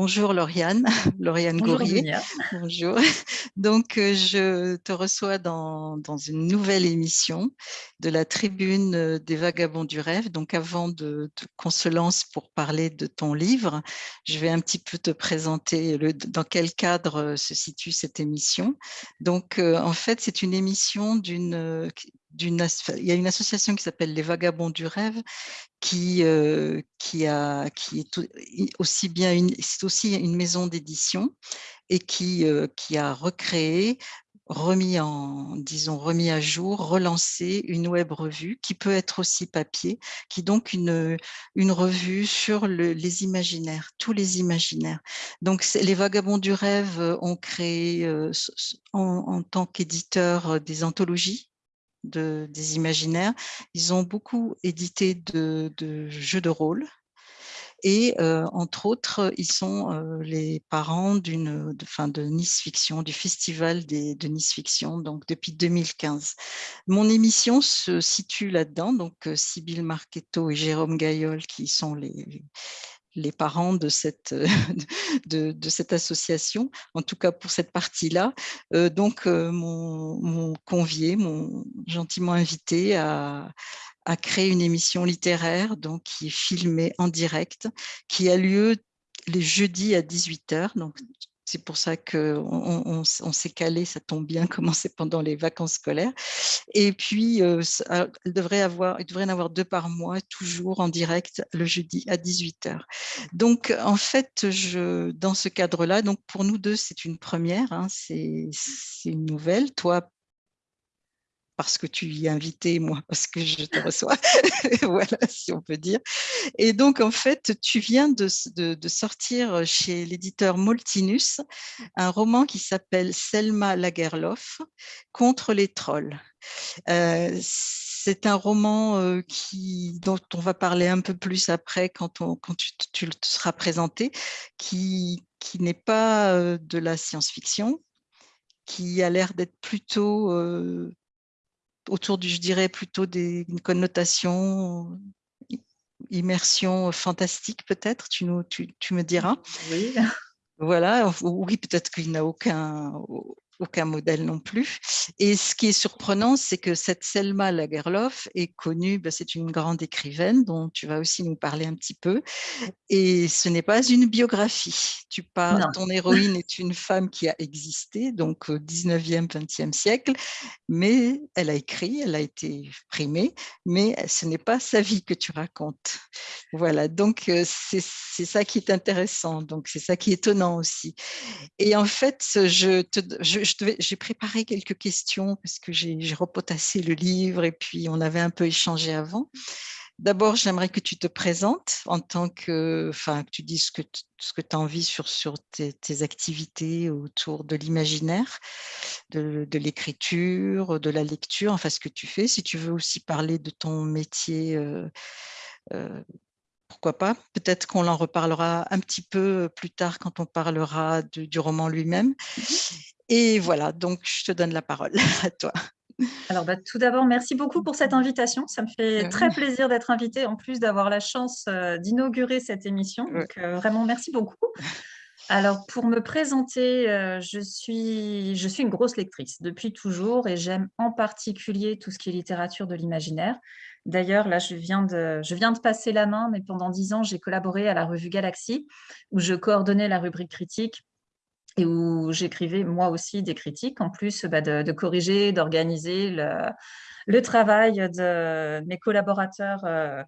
Bonjour Lauriane, Lauriane Bonjour. Dunia. Bonjour. Donc, euh, je te reçois dans, dans, une nouvelle émission de la tribune euh, des vagabonds du rêve. Donc, avant de, de qu'on se lance pour parler de ton livre, je vais un petit peu te présenter le, dans quel cadre euh, se situe cette émission. Donc, en fait, c'est une émission d'une il y a une association qui s'appelle les Vagabonds du Rêve qui, euh, qui, a, qui est aussi bien une, c'est aussi une maison d'édition et qui, euh, qui a recréé remis en, disons, remis à jour, relancé une web revue qui peut être aussi papier, qui est donc une, une revue sur le, les imaginaires, tous les imaginaires. Donc, les Vagabonds du Rêve ont créé euh, en, en tant qu'éditeur des anthologies de, des imaginaires. Ils ont beaucoup édité de, de jeux de rôle. Et euh, entre autres, ils sont euh, les parents d'une, de, fin, de Nice Fiction, du festival des, de Nice Fiction, donc depuis 2015. Mon émission se situe là-dedans, donc euh, Sybille Marchetto et Jérôme Gaillol, qui sont les, les parents de cette, de, de, cette association, en tout cas pour cette partie-là. Euh, donc, euh, m'ont convié, m'ont gentiment invité à, à créer une émission littéraire donc, qui est filmée en direct, qui a lieu les jeudis à 18h, donc c'est pour ça qu'on on, s'est calé, ça tombe bien, commencer pendant les vacances scolaires. Et puis, ça, il, devrait avoir, en avoir deux par mois, toujours en direct, le jeudi à 18h. Donc, en fait, dans ce cadre-là, donc pour nous deux, c'est une première, hein, c'est une nouvelle. Toi, parce que tu y es invité, moi, parce que je te reçois, voilà, si on peut dire. Et donc, en fait, tu viens de, sortir chez l'éditeur Moltinus un roman qui s'appelle Selma Lagerlof, Contre les trolls. Euh, c'est un roman euh, qui, dont on va parler un peu plus après quand, tu, te seras présenté, qui, n'est pas euh, de la science-fiction, qui a l'air d'être plutôt autour du, je dirais, plutôt des, une connotation immersion fantastique peut-être, tu, nous, tu, tu me diras. Oui. Voilà, oui, peut-être qu'il n'a aucun, aucun modèle non plus. Et ce qui est surprenant, c'est que cette Selma Lagerlof est connue, ben c'est une grande écrivaine dont tu vas aussi nous parler un petit peu. Et ce n'est pas une biographie. Tu parles, ton héroïne est une femme qui a existé, donc au 19e, 20e siècle, mais elle a écrit, elle a été primée, mais ce n'est pas sa vie que tu racontes. Voilà, donc euh, c'est ça qui est intéressant, donc c'est ça qui est étonnant aussi. Et en fait, je te, je, j'ai préparé quelques questions parce que j'ai repotassé le livre et puis on avait un peu échangé avant. D'abord, j'aimerais que tu te présentes en tant que, enfin, que tu dises ce que, ce que tu as envie sur, sur tes, activités autour de l'imaginaire, de, de l'écriture, de la lecture, enfin ce que tu fais. Si tu veux aussi parler de ton métier, euh, euh, pourquoi pas. Peut-être qu'on en reparlera un petit peu plus tard quand on parlera du roman lui-même. Mmh et voilà, donc je te donne la parole à toi. Alors, bah, tout d'abord, merci beaucoup pour cette invitation. Ça me fait très plaisir d'être invitée, en plus d'avoir la chance euh, d'inaugurer cette émission. Donc, euh, vraiment, merci beaucoup. Alors, pour me présenter, euh, je, suis, je suis une grosse lectrice depuis toujours et j'aime en particulier tout ce qui est littérature de l'imaginaire. D'ailleurs, là, je viens, de, passer la main, mais pendant dix ans, j'ai collaboré à la revue Galaxy, où je coordonnais la rubrique critique et où j'écrivais moi aussi des critiques, en plus bah, de, corriger, d'organiser le, travail de mes collaborateurs euh,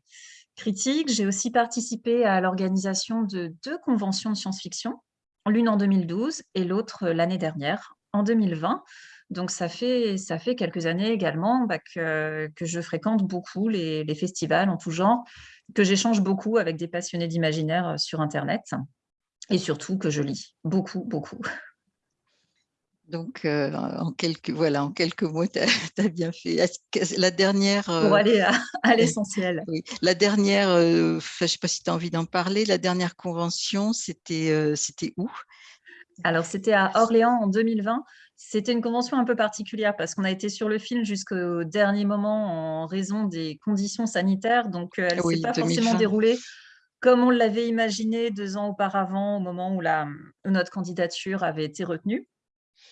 critiques. J'ai aussi participé à l'organisation de deux conventions de science-fiction, l'une en 2012 et l'autre l'année dernière, en 2020. Donc, ça fait, ça fait quelques années également bah, que, que, je fréquente beaucoup les, les festivals en tout genre, que j'échange beaucoup avec des passionnés d'imaginaire euh, sur Internet et surtout que je lis beaucoup, beaucoup. Donc, euh, en, quelques, voilà, en quelques mots, tu as, bien fait. La dernière... Euh, Pour aller à, à l'essentiel. Oui, la dernière, euh, je ne sais pas si tu as envie d'en parler, la dernière convention, c'était c'était où? Alors, c'était à Orléans en 2020. C'était une convention un peu particulière parce qu'on a été sur le film jusqu'au dernier moment en raison des conditions sanitaires. Donc, elle ne s'est pas 2020. forcément déroulée comme on l'avait imaginé 2 ans auparavant au moment où la où notre candidature avait été retenue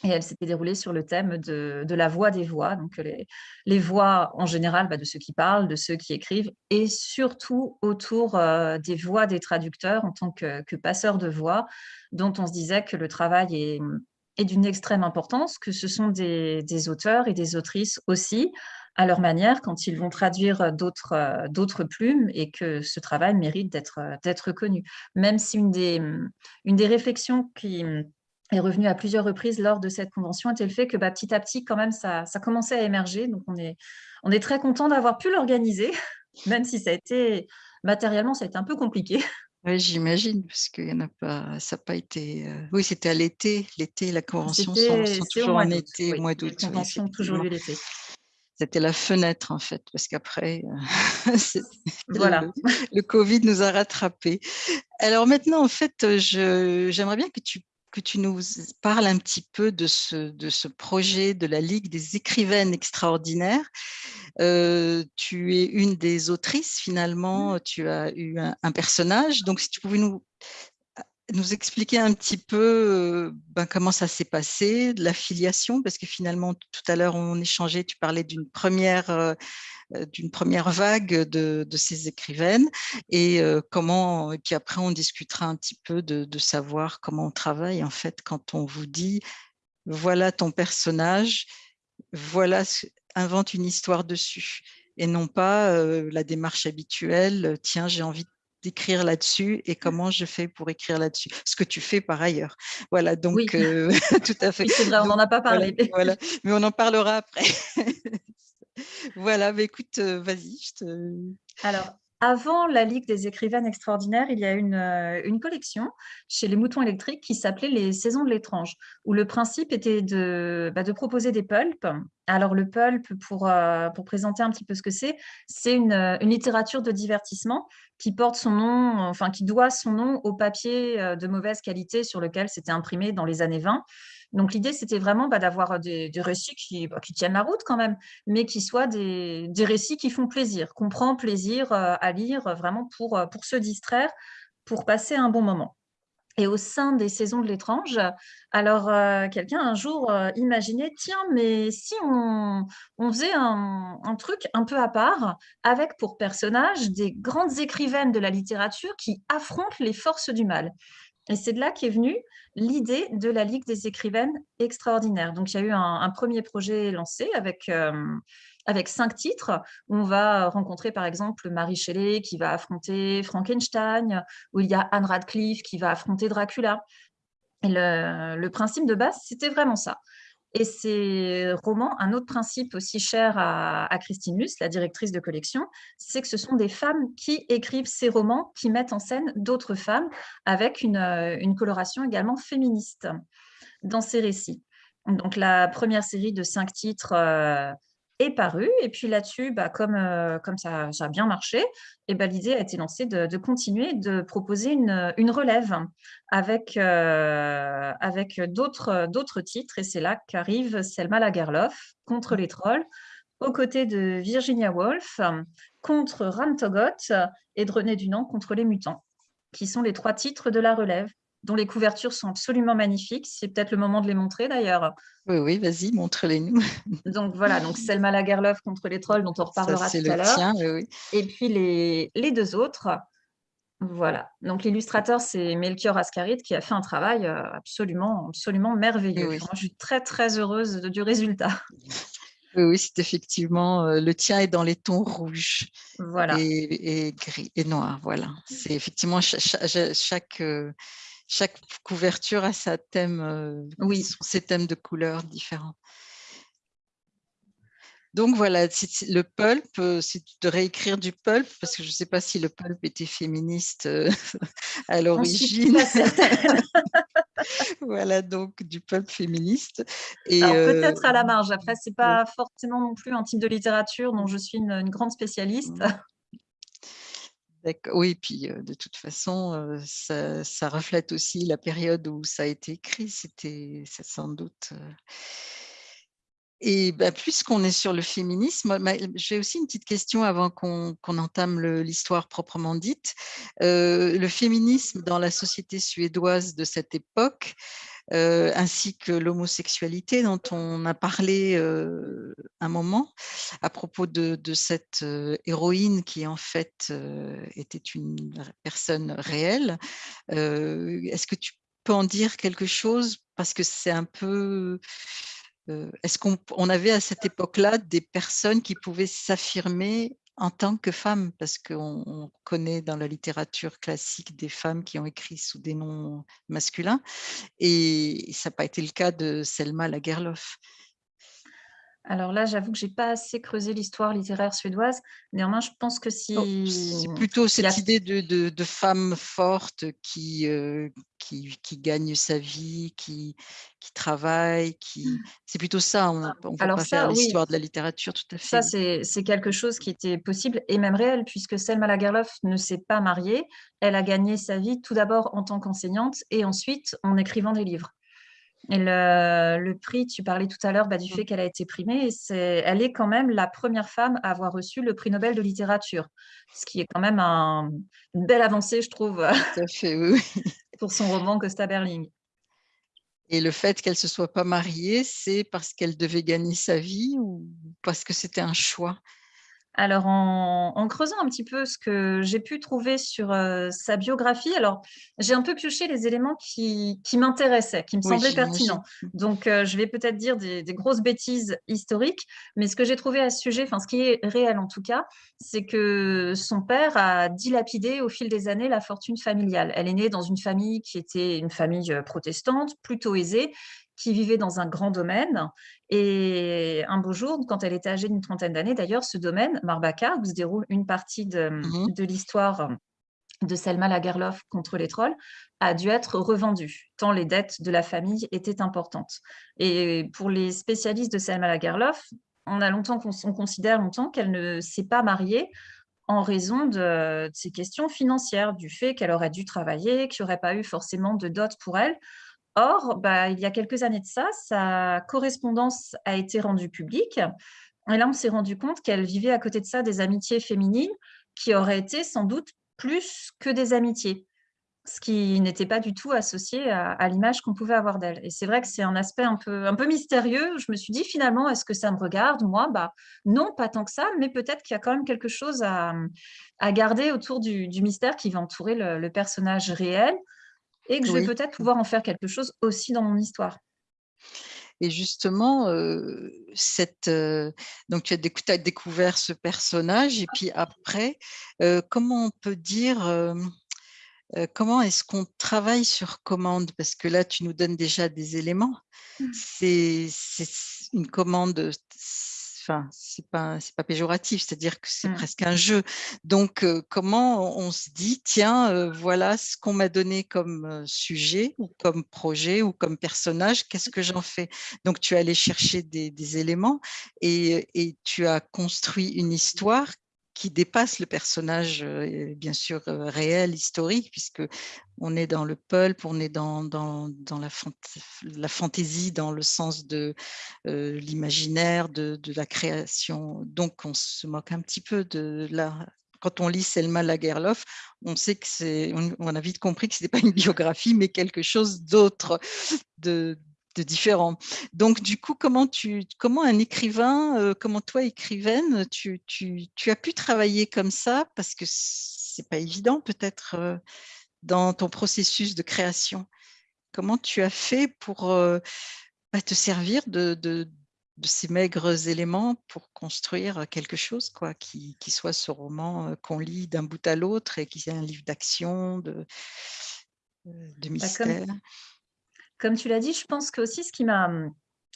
et elle s'était déroulée sur le thème de de la voix des voix, donc les les voix en général, bah, de ceux qui parlent, de ceux qui écrivent et surtout autour, heu, des voix des traducteurs en tant que que passeurs de voix, dont on se disait que le travail est, est d'une extrême importance, que ce sont des auteurs et des autrices aussi, à leur manière, quand ils vont traduire d'autres, heu, d'autres plumes et que ce travail mérite d'être, d'être connu. Même si une des, réflexions qui, mmh, est revenue à plusieurs reprises lors de cette convention était le fait que, bah, petit à petit quand même ça ça commençait à émerger, donc on est on est très contents d'avoir pu l'organiser, même si ça a été matériellement, ça a été un peu compliqué. Ouais, j'imagine parce qu'il y en a pas ça a pas été, heu oui, c'était à l'été. L'été, la convention sont toujours en été, au oui, mois d'août, oui, conventions toujours lieu l'été. C'était la fenêtre en fait, parce qu'après, c'était Voilà. le le covid nous a rattrapés. Alors maintenant, en fait, j'aimerais bien que tu que tu nous parles un petit peu de ce de ce projet de la Ligue des écrivaines extraordinaires. Heu, tu es une des autrices Mmh. finalement, tu as eu un un personnage, donc si tu pouvais nous expliquer un petit peu, heu, ben, comment ça s'est passé, de l'affiliation, parce que finalement tout à l'heure on échangeait, tu parlais d'une 1re, heu heu, d'une 1re vague de de ces écrivaines et heu, comment et puis après on discutera un petit peu de de savoir comment on travaille en fait quand on vous dit: «Voilà ton personnage, voilà invente une histoire dessus» et non pas, heu, la démarche habituelle: «Tiens, j'ai envie d'écrire là-dessus et Mmh. comment je fais pour écrire là-dessus?» ce que tu fais par ailleurs. Voilà Oui, donc tout à fait. oui, c'est vrai, on n'en a pas voilà, parlé. voilà, mais on en parlera après. Voilà, bah, écoute, heu, vas-y, je te Alors, avant la Ligue des écrivaines extraordinaires, il y a une, heu, une collection chez Les Moutons Électriques qui s'appelait Les Saisons de l'étrange, où le principe était de, bah, de proposer des pulps. Alors le pulp pour, heu, pour présenter un petit peu ce que c'est, c'est une, une littérature de divertissement qui porte son nom, enfin qui doit son nom au papier, de mauvaise qualité sur lequel c'était imprimé dans les années 20. Donc l'idée, c'était vraiment, bah, d'avoir des des récits qui, bah, qui tiennent la route quand même, mais qui soient des récits qui font plaisir, qu'on prend plaisir, heu, à lire vraiment pour, se distraire, pour passer un bon moment et au sein des Saisons de l'étrange, alors, quelqu'un un jour, imaginait: «Tiens, mais si on faisait un un truc un peu à part, avec pour personnages des grandes écrivaines de la littérature qui affrontent les forces du mal?» Et c'est de là qu'est venue l'idée de la Ligue des écrivaines extraordinaires. Donc il y a eu un 1er projet lancé avec, hem, avec 5 titres. On va rencontrer par exemple Mary Shelley qui va affronter Frankenstein, où il y a Anne Radcliffe qui va affronter Dracula et le principe de base, c'était vraiment ça et ces romans, un autre principe aussi cher à Christine Luce, la directrice de collection, c'est que ce sont des femmes qui écrivent ces romans, qui mettent en scène d'autres femmes avec une, une coloration également féministe dans ces récits. Donc la 1re série de 5 titres, heu, est parue. Et puis là-dessus, bah, comme, heu, comme ça ça a bien marché et bah, l'idée a été lancée de de continuer, de proposer une, relève avec, heu, avec d'autres, titres. Et c'est là qu'arrive Selma Lagerlöf, contre Mmh. les trolls, aux côtés de Virginia Woolf, contre Ram Togoth et de René Dunant, contre les mutants, qui sont les 3 titres de la relève, dont les couvertures sont absolument magnifiques. C'est peut-être le moment de les montrer d'ailleurs. Oui, oui, vas-y, montre-les-nous. Donc voilà, donc Selma Lagerlöf contre les trolls dont on Ça, reparlera c'est tout le à l'heure oui, oui. et puis les les 2 autres, voilà. Donc l'illustrateur, c'est Melchior Ascaridt qui a fait un travail, heu, absolument absolument merveilleux. oui. Je suis très, très heureuse de du résultat. Oui, oui, c'est effectivement, heu, le tien est dans les tons rouges Voilà. et et gris et noir, voilà. C'est effectivement chaque, heu, chaque couverture a sa thème, Oui. ses thèmes de couleurs différents. Donc voilà, le pulp, c'est de réécrire du pulp parce que je sais pas si le pulp était féministe, à l'origine. Voilà, donc du pulp féministe et peut-être à la marge, après c'est oui. pas forcément non plus un type de littérature dont Mmh. je suis une une grande spécialiste. Oui, puis, de toute façon, ça reflète aussi la période où ça a été écrit, c'était sans doute, Et bah, puisqu'on est sur le féminisme, j'ai aussi une petite question avant qu'on entame l'histoire proprement dite. Le féminisme dans la société suédoise de cette époque, euh, ainsi que l'homosexualité dont on a parlé euh, un moment à propos de, de cette héroïne qui en fait était une personne réelle. Est-ce que tu peux en dire quelque chose? Parce que c'est un peu est-ce qu'on avait à cette époque-là des personnes qui pouvaient s'affirmer en tant que femmes Parce qu'on connaît dans la littérature classique des femmes qui ont écrit sous des noms masculins et ça n'a pas été le cas de Selma Lagerlof. Alors là, j'avoue que je n'ai pas assez creusé l'histoire littéraire suédoise. Néanmoins, je pense que si… c'est plutôt cette idée de, de, femme forte qui, euh, qui, qui, gagne sa vie, qui, qui travaille, qui… Mmh. c'est plutôt ça. On ne va pas faire l'histoire de la littérature tout à fait. Ça, c'est quelque chose qui était possible et même réel, puisque Selma Lagerlof ne s'est pas mariée. Elle a gagné sa vie tout d'abord en tant qu'enseignante et ensuite en écrivant des livres. Et le, prix, tu parlais tout à l'heure bah, du mmh. fait qu'elle a été primée, elle est quand même la première femme à avoir reçu le prix Nobel de littérature, ce qui est quand même une belle avancée, je trouve, pour son roman Costa Berling. Et le fait qu'elle ne se soit pas mariée, c'est parce qu'elle devait gagner sa vie ou parce que c'était un choix? Alors, en, creusant un petit peu ce que j'ai pu trouver sur euh, sa biographie, alors j'ai un peu pioché les éléments qui, m'intéressaient, qui me semblaient pertinents. Donc, euh, je vais peut-être dire des, grosses bêtises historiques, mais ce que j'ai trouvé à ce sujet, enfin ce qui est réel en tout cas, c'est que son père a dilapidé au fil des années la fortune familiale. Elle est née dans une famille qui était une famille euh, protestante, plutôt aisée, qui vivait dans un grand domaine. Et un beau jour, quand elle était âgée d'une trentaine d'années, d'ailleurs, ce domaine, Marbaka, où se déroule une partie de, mmh de l'histoire de Selma Lagerlof contre les trolls, a dû être revendu, tant les dettes de la famille étaient importantes. Et pour les spécialistes de Selma Lagerlof, on a longtemps on considère longtemps qu'elle ne s'est pas mariée en raison de, de, ces questions financières, du fait qu'elle aurait dû travailler, qu'il n'y aurait pas eu forcément de dot pour elle. Or, bah, il y a quelques années de ça, sa correspondance a été rendue publique. Et là, on s'est rendu compte qu'elle vivait à côté de ça des amitiés féminines qui auraient été sans doute plus que des amitiés, ce qui n'était pas du tout associé à, l'image qu'on pouvait avoir d'elle. Et c'est vrai que c'est un aspect un peu, un peu mystérieux. Je me suis dit finalement, est-ce que ça me regarde Moi, bah, non, pas tant que ça, mais peut-être qu'il y a quand même quelque chose à, garder autour du, mystère qui va entourer le personnage réel et que je vais peut-être pouvoir en faire quelque chose aussi dans mon histoire. Et justement, cette, donc tu as, découvert ce personnage, et puis après, comment on peut dire, comment est-ce qu'on travaille sur commande? Parce que là, tu nous donnes déjà des éléments. Mmh. C'est une commande enfin, c'est pas, pas péjoratif, c'est-à-dire que c'est mmh. presque un jeu. Donc, comment on se dit, tiens, voilà ce qu'on m'a donné comme sujet ou comme projet ou comme personnage, qu'est-ce que j'en fais? Donc, tu es allé chercher des, éléments et, et, tu as construit une histoire qui dépasse le personnage, bien sûr, réel, historique, puisque on est dans le pulp, on est dans, la, fantaisie, dans le sens de l'imaginaire, de, la création. Donc, on se moque un petit peu de la... Quand on lit Selma Lagerlof, on sait que c'est, on, a vite compris que ce n'était pas une biographie, mais quelque chose d'autre, différents. Donc, du coup, comment, tu, comment un écrivain, euh, comment toi, écrivaine, tu, tu, tu, as pu travailler comme ça? Parce que c'est pas évident, peut-être, euh, dans ton processus de création. Comment tu as fait pour euh, bah, te servir de, de, de, ces maigres éléments pour construire quelque chose quoi, qui, qui soit ce roman qu'on lit d'un bout à l'autre et qui est un livre d'action, de, de bah, mystère? Comme tu l'as dit, je pense que aussi ce qui m'a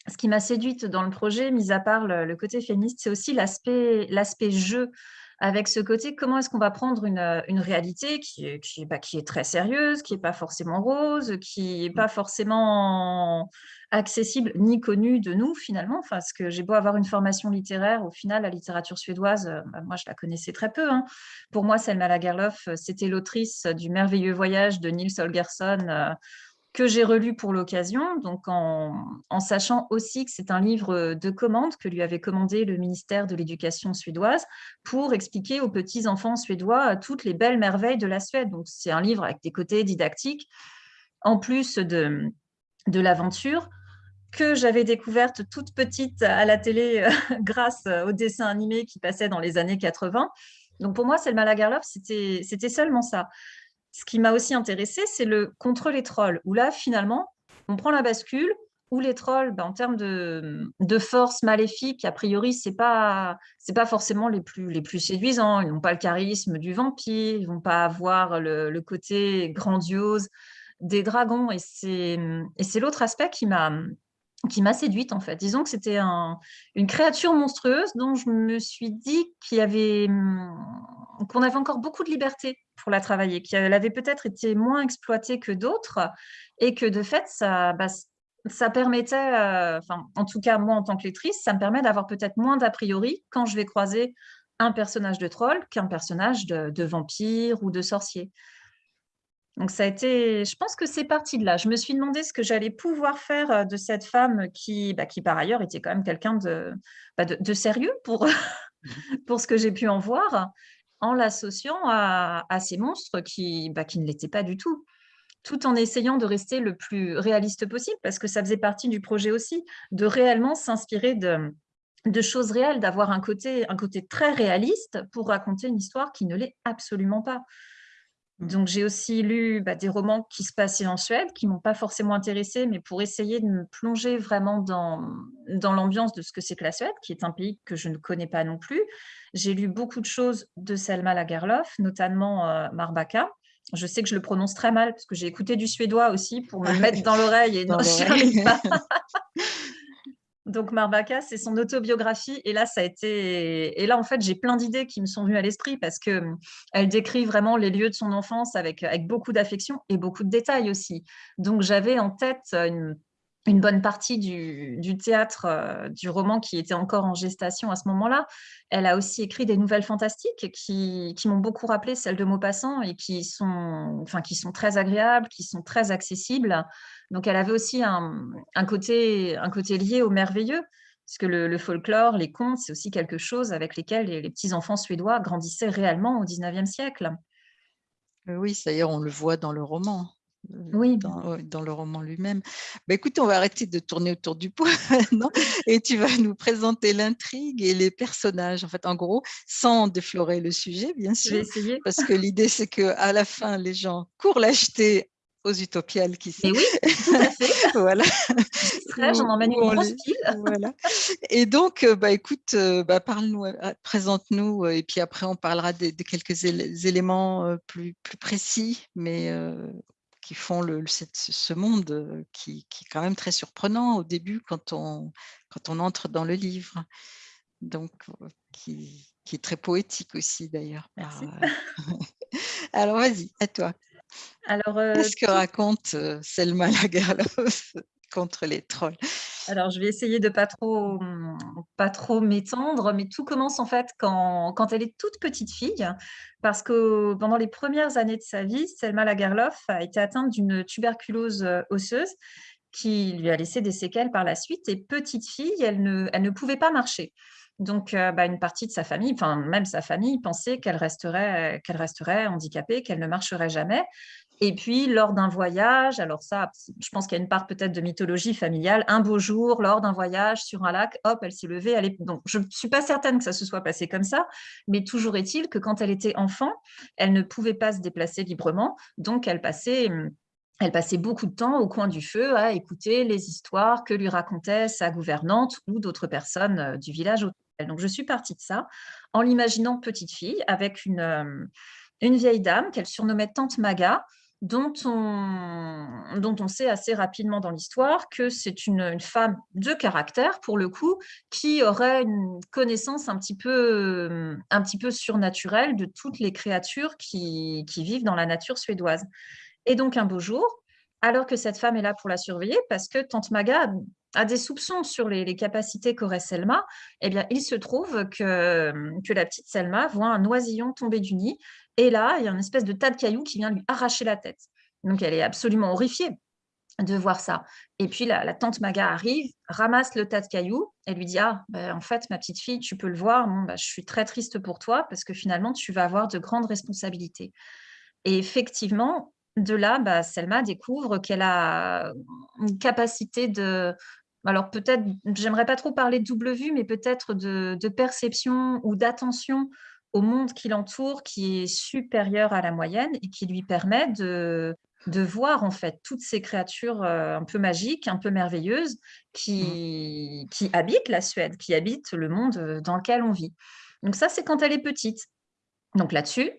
ce qui m'a séduite dans le projet, mis à part le, côté féministe, c'est aussi l'aspect jeu, avec ce côté comment est-ce qu'on va prendre une, une réalité qui est, qui, bah, qui est très sérieuse, qui n'est pas forcément rose, qui n'est pas forcément accessible ni connue de nous finalement, parce que j'ai beau avoir une formation littéraire, au final la littérature suédoise, bah, moi je la connaissais très peu. Hein. Pour moi, Selma Lagerlof, c'était l'autrice du merveilleux voyage de Nils Holgersson, que j'ai relu pour l'occasion, donc en, sachant aussi que c'est un livre de commande que lui avait commandé le ministère de l'Éducation suédoise pour expliquer aux petits-enfants suédois toutes les belles merveilles de la Suède. Donc, c'est un livre avec des côtés didactiques, en plus de, de l'aventure, que j'avais découverte toute petite à la télé grâce au dessin animé qui passait dans les années 80. Donc, pour moi, Selma Lagerlof, c'était seulement ça ce qui m'a aussi intéressé, c'est le contre les trolls, où là, finalement, on prend la bascule, où les trolls, ben, en termes de, force maléfique, a priori, ce n'est pas, pas forcément les plus, les plus séduisants. Ils n'ont pas le charisme du vampire, ils ne vont pas avoir le, côté grandiose des dragons. Et c'est l'autre aspect qui m'a qui m'a séduite en fait. Disons que c'était une créature monstrueuse dont je me suis dit avait qu'on avait encore beaucoup de liberté pour la travailler, qu'elle avait peut-être été moins exploitée que d'autres et que de fait, ça, bah, permettait, euh, enfin, en tout cas moi en tant que lectrice, ça me permet d'avoir peut-être moins d'a priori quand je vais croiser un personnage de troll qu'un personnage de, vampire ou de sorcier. Donc ça a été, je pense que c'est parti de là. Je me suis demandé ce que j'allais pouvoir faire de cette femme qui, bah, qui par ailleurs était quand même quelqu'un de, bah, de, sérieux pour, pour ce que j'ai pu en voir en l'associant à, ces monstres qui, bah, qui ne l'étaient pas du tout tout en essayant de rester le plus réaliste possible, parce que ça faisait partie du projet aussi, de réellement s'inspirer de, de choses réelles, d'avoir un côté, un côté très réaliste pour raconter une histoire qui ne l'est absolument pas. Donc, j'ai aussi lu bah, des romans qui se passaient en Suède, qui ne m'ont pas forcément intéressée, mais pour essayer de me plonger vraiment dans, dans l'ambiance de ce que c'est que la Suède, qui est un pays que je ne connais pas non plus. J'ai lu beaucoup de choses de Selma Lagerlof, notamment euh, Marbaka. Je sais que je le prononce très mal, parce que j'ai écouté du suédois aussi pour me ah mettre dans l'oreille et non, je pas. Donc Marbaka, c'est son autobiographie et là a été et là en fait j'ai plein d'idées qui me sont venues à l'esprit parce que hum, elle décrit vraiment les lieux de son enfance avec avec beaucoup d'affection et beaucoup de détails aussi. Donc j'avais en tête une, bonne partie du, théâtre, euh, du roman qui était encore en gestation à ce moment-là. Elle a aussi écrit des nouvelles fantastiques qui, qui m'ont beaucoup rappelé celles de Maupassant et qui sont, enfin, qui sont très agréables, qui sont très accessibles. Donc, elle avait aussi un, côté, un côté lié au merveilleux, parce que le, folklore, les contes, c'est aussi quelque chose avec lesquels les, petits-enfants suédois grandissaient réellement au XIXe siècle. Euh, oui, d'ailleurs, on le voit dans le roman. Euh, oui. Dans, le roman lui-même. Bah, écoute, on va arrêter de tourner autour du pot maintenant et tu vas nous présenter l'intrigue et les personnages. En fait, en gros, sans déflorer le sujet, bien sûr. Parce que l'idée, c'est qu'à la fin, les gens courent l'acheter aux utopiales qui Et oui, tout à fait. voilà. J'en emmène une grosse pile. voilà. Et donc, euh, bah, écoute, euh, bah, parle-nous, euh, présente-nous, et puis après, on parlera de, quelques éléments plus, plus précis, mais qui font le, ce monde qui, qui, est quand même très surprenant au début quand on, quand on entre dans le livre. Donc, qui, qui est très poétique aussi d'ailleurs. Alors, vas-y, à toi. Alors, euh, Qu'est-ce que raconte euh, Selma Lagerlof contre les trolls? Alors, je vais essayer de pas trop, pas trop m'étendre, mais tout commence en fait quand, quand, elle est toute petite fille, parce que pendant les premières années de sa vie, Selma Lagerlof a été atteinte d'une tuberculose euh, osseuse qui lui a laissé des séquelles par la suite. Et petite fille, elle ne, elle ne pouvait pas marcher. Donc, bah, une partie de sa famille, enfin même sa famille, pensait qu'elle resterait, qu'elle resterait handicapée, qu'elle ne marcherait jamais. Et puis, lors d'un voyage, alors ça, je pense qu'il y a une part peut-être de mythologie familiale, un beau jour, lors d'un voyage sur un lac, hop, elle s'est levée. Elle est... Donc, je ne suis pas certaine que ça se soit passé comme ça, mais toujours est-il que quand elle était enfant, elle ne pouvait pas se déplacer librement, donc elle passait elle passait beaucoup de temps au coin du feu à écouter les histoires que lui racontait sa gouvernante ou d'autres personnes euh, du village donc, je suis partie de ça en l'imaginant petite fille avec une, euh, une vieille dame qu'elle surnommait Tante Maga, dont on, dont on sait assez rapidement dans l'histoire que c'est une, femme de caractère, pour le coup, qui aurait une connaissance un petit peu, un petit peu surnaturelle de toutes les créatures qui, qui vivent dans la nature suédoise. Et donc, un beau jour, alors que cette femme est là pour la surveiller, parce que Tante Maga a des soupçons sur les, capacités qu'aurait Selma, eh bien, il se trouve que, que la petite Selma voit un oisillon tomber du nid, et là, il y a une espèce de tas de cailloux qui vient lui arracher la tête. Donc, elle est absolument horrifiée. de voir ça. Et puis la, tante Maga arrive, ramasse le tas de cailloux et lui dit ah ben, en fait ma petite fille tu peux le voir, ben, je suis très triste pour toi parce que finalement tu vas avoir de grandes responsabilités. Et effectivement de là bah, Selma découvre qu'elle a une capacité de alors peut-être j'aimerais pas trop parler de double vue mais peut-être de, de perception ou d'attention au monde qui l'entoure qui est supérieur à la moyenne et qui lui permet de de voir en fait toutes ces créatures euh, un peu magiques, un peu merveilleuses qui, mmh. qui habitent la Suède, qui habitent le monde euh, dans lequel on vit. Donc ça, c'est quand elle est petite. Donc là-dessus,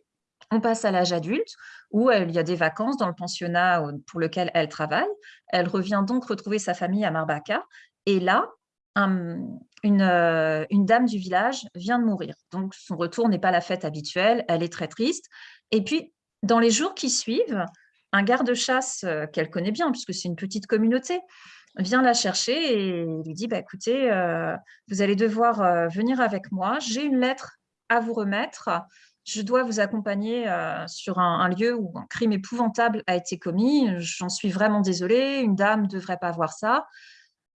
on passe à l'âge adulte où il y a des vacances dans le pensionnat pour lequel elle travaille. Elle revient donc retrouver sa famille à Marbacka. Et là, une, euh, une, dame du village vient de mourir. Donc son retour n'est pas la fête habituelle. Elle est très triste. Et puis, dans les jours qui suivent, un garde-chasse euh, qu'elle connaît bien, puisque c'est une petite communauté, vient la chercher et lui dit bah, écoutez, euh, vous allez devoir venir avec moi, j'ai une lettre à vous remettre, je dois vous accompagner sur un, lieu où un crime épouvantable a été commis, j'en suis vraiment désolée, une dame ne devrait pas voir ça.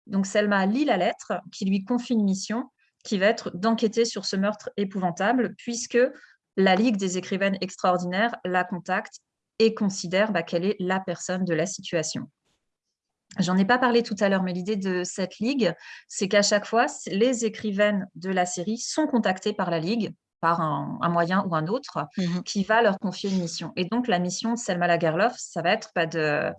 Donc Selma lit la lettre qui lui confie une mission qui va être d'enquêter sur ce meurtre épouvantable, puisque la Ligue des écrivaines extraordinaires la contacte et considère bah, qu'elle est la personne de la situation. J'en ai pas parlé tout à l'heure, mais l'idée de cette ligue, c'est qu'à chaque fois, les écrivaines de la série sont contactées par la ligue, par un, moyen ou un autre, mmh qui va leur confier une mission. Et donc, la mission de Selma Lagerlof, ça va être pas bah, de,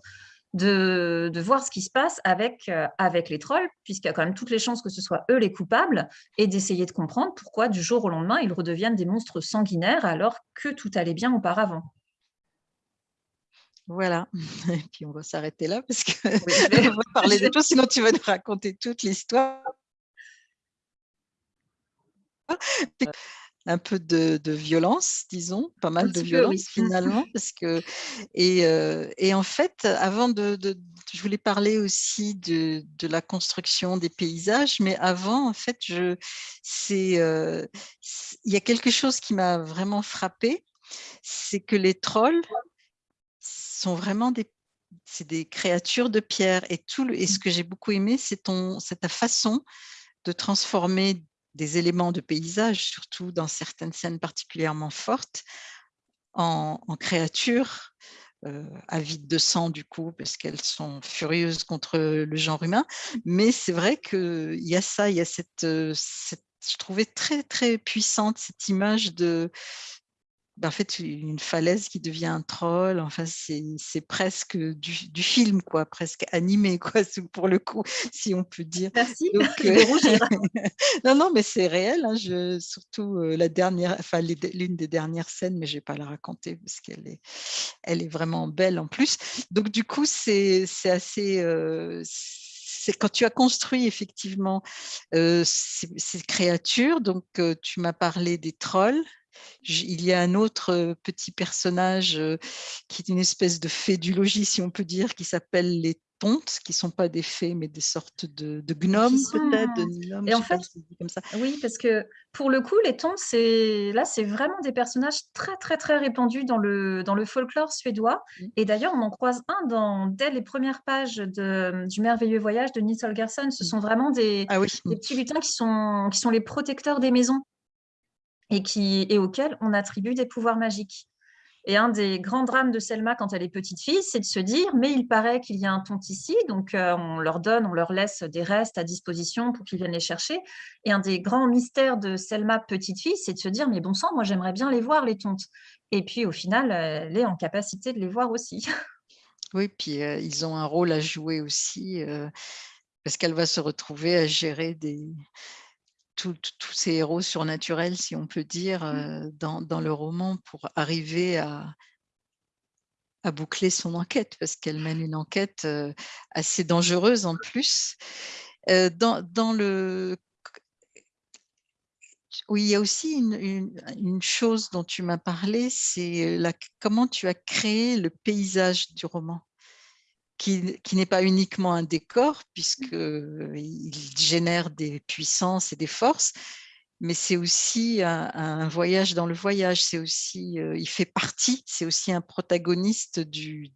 de, voir ce qui se passe avec, euh, avec les trolls, puisqu'il y a quand même toutes les chances que ce soit eux les coupables, et d'essayer de comprendre pourquoi du jour au lendemain, ils redeviennent des monstres sanguinaires alors que tout allait bien auparavant. Voilà, et puis on va s'arrêter là parce va parler sinon tu vas nous raconter toute l'histoire. Un peu de, violence, disons, pas mal de violence finalement, parce que et, euh, et, en fait, avant de, je voulais parler aussi de, de, la construction des paysages, mais avant, en fait, je, c'est, euh, il y a quelque chose qui m'a vraiment frappé, c'est que les trolls sont vraiment des, des créatures de pierre. Et, tout et ce que j'ai beaucoup aimé, c'est ta façon de transformer des éléments de paysage, surtout dans certaines scènes particulièrement fortes, en, créatures euh, avides de sang du coup, parce qu'elles sont furieuses contre le genre humain. Mais c'est vrai qu'il y a ça, il y a cette, euh, cette, je trouvais très très puissante cette image de, ben, en fait, une falaise qui devient un troll, enfin, c'est presque du, film, quoi, presque animé, quoi, pour le coup, si on peut dire. Merci, Donc, euh, non, non, mais c'est réel, hein, je, surtout euh, la dernière, enfin, l'une des dernières scènes, mais je ne vais pas la raconter parce qu'elle est, elle est vraiment belle en plus. Donc, du coup, c'est assez... Euh, c'est quand tu as construit effectivement ces, ces, créatures, donc tu m'as parlé des trolls, il y a un autre petit personnage qui est une espèce de fée du logis, si on peut dire, qui s'appelle les tontes, qui ne sont pas des fées, mais des sortes de, gnomes peut-être. Et en fait, comme ça. oui, parce que pour le coup, les tontes, là, c'est vraiment des personnages très, très, très répandus dans le, dans le folklore suédois. Mmh. Et d'ailleurs, on en croise un dans, dès les premières pages de, du merveilleux voyage de Nils Holgersson. Ce mmh. sont vraiment des, ah des petits lutins qui sont, qui sont les protecteurs des maisons et, qui, et auquel on attribue des pouvoirs magiques. Et un des grands drames de Selma quand elle est petite fille, c'est de se dire, mais il paraît qu'il y a un ici, donc euh, on leur donne, on leur laisse des restes à disposition pour qu'ils viennent les chercher. Et un des grands mystères de Selma petite fille, c'est de se dire, mais bon sang, moi j'aimerais bien les voir, les tontes. Et puis au final, elle est en capacité de les voir aussi. Oui, puis euh, ils ont un rôle à jouer aussi, euh, parce qu'elle va se retrouver à gérer des, tous ces héros surnaturels, si on peut dire, mmh. dans, le roman pour arriver à, à boucler son enquête, parce qu'elle mène une enquête assez dangereuse en plus. Dans, le... Oui, il y a aussi une, chose dont tu m'as parlé, c'est comment tu as créé le paysage du roman? Qui, n'est pas uniquement un décor, puisqu'il génère des puissances et des forces, mais c'est aussi un, voyage dans le voyage, c'est aussi, euh, il fait partie, c'est aussi un protagoniste du,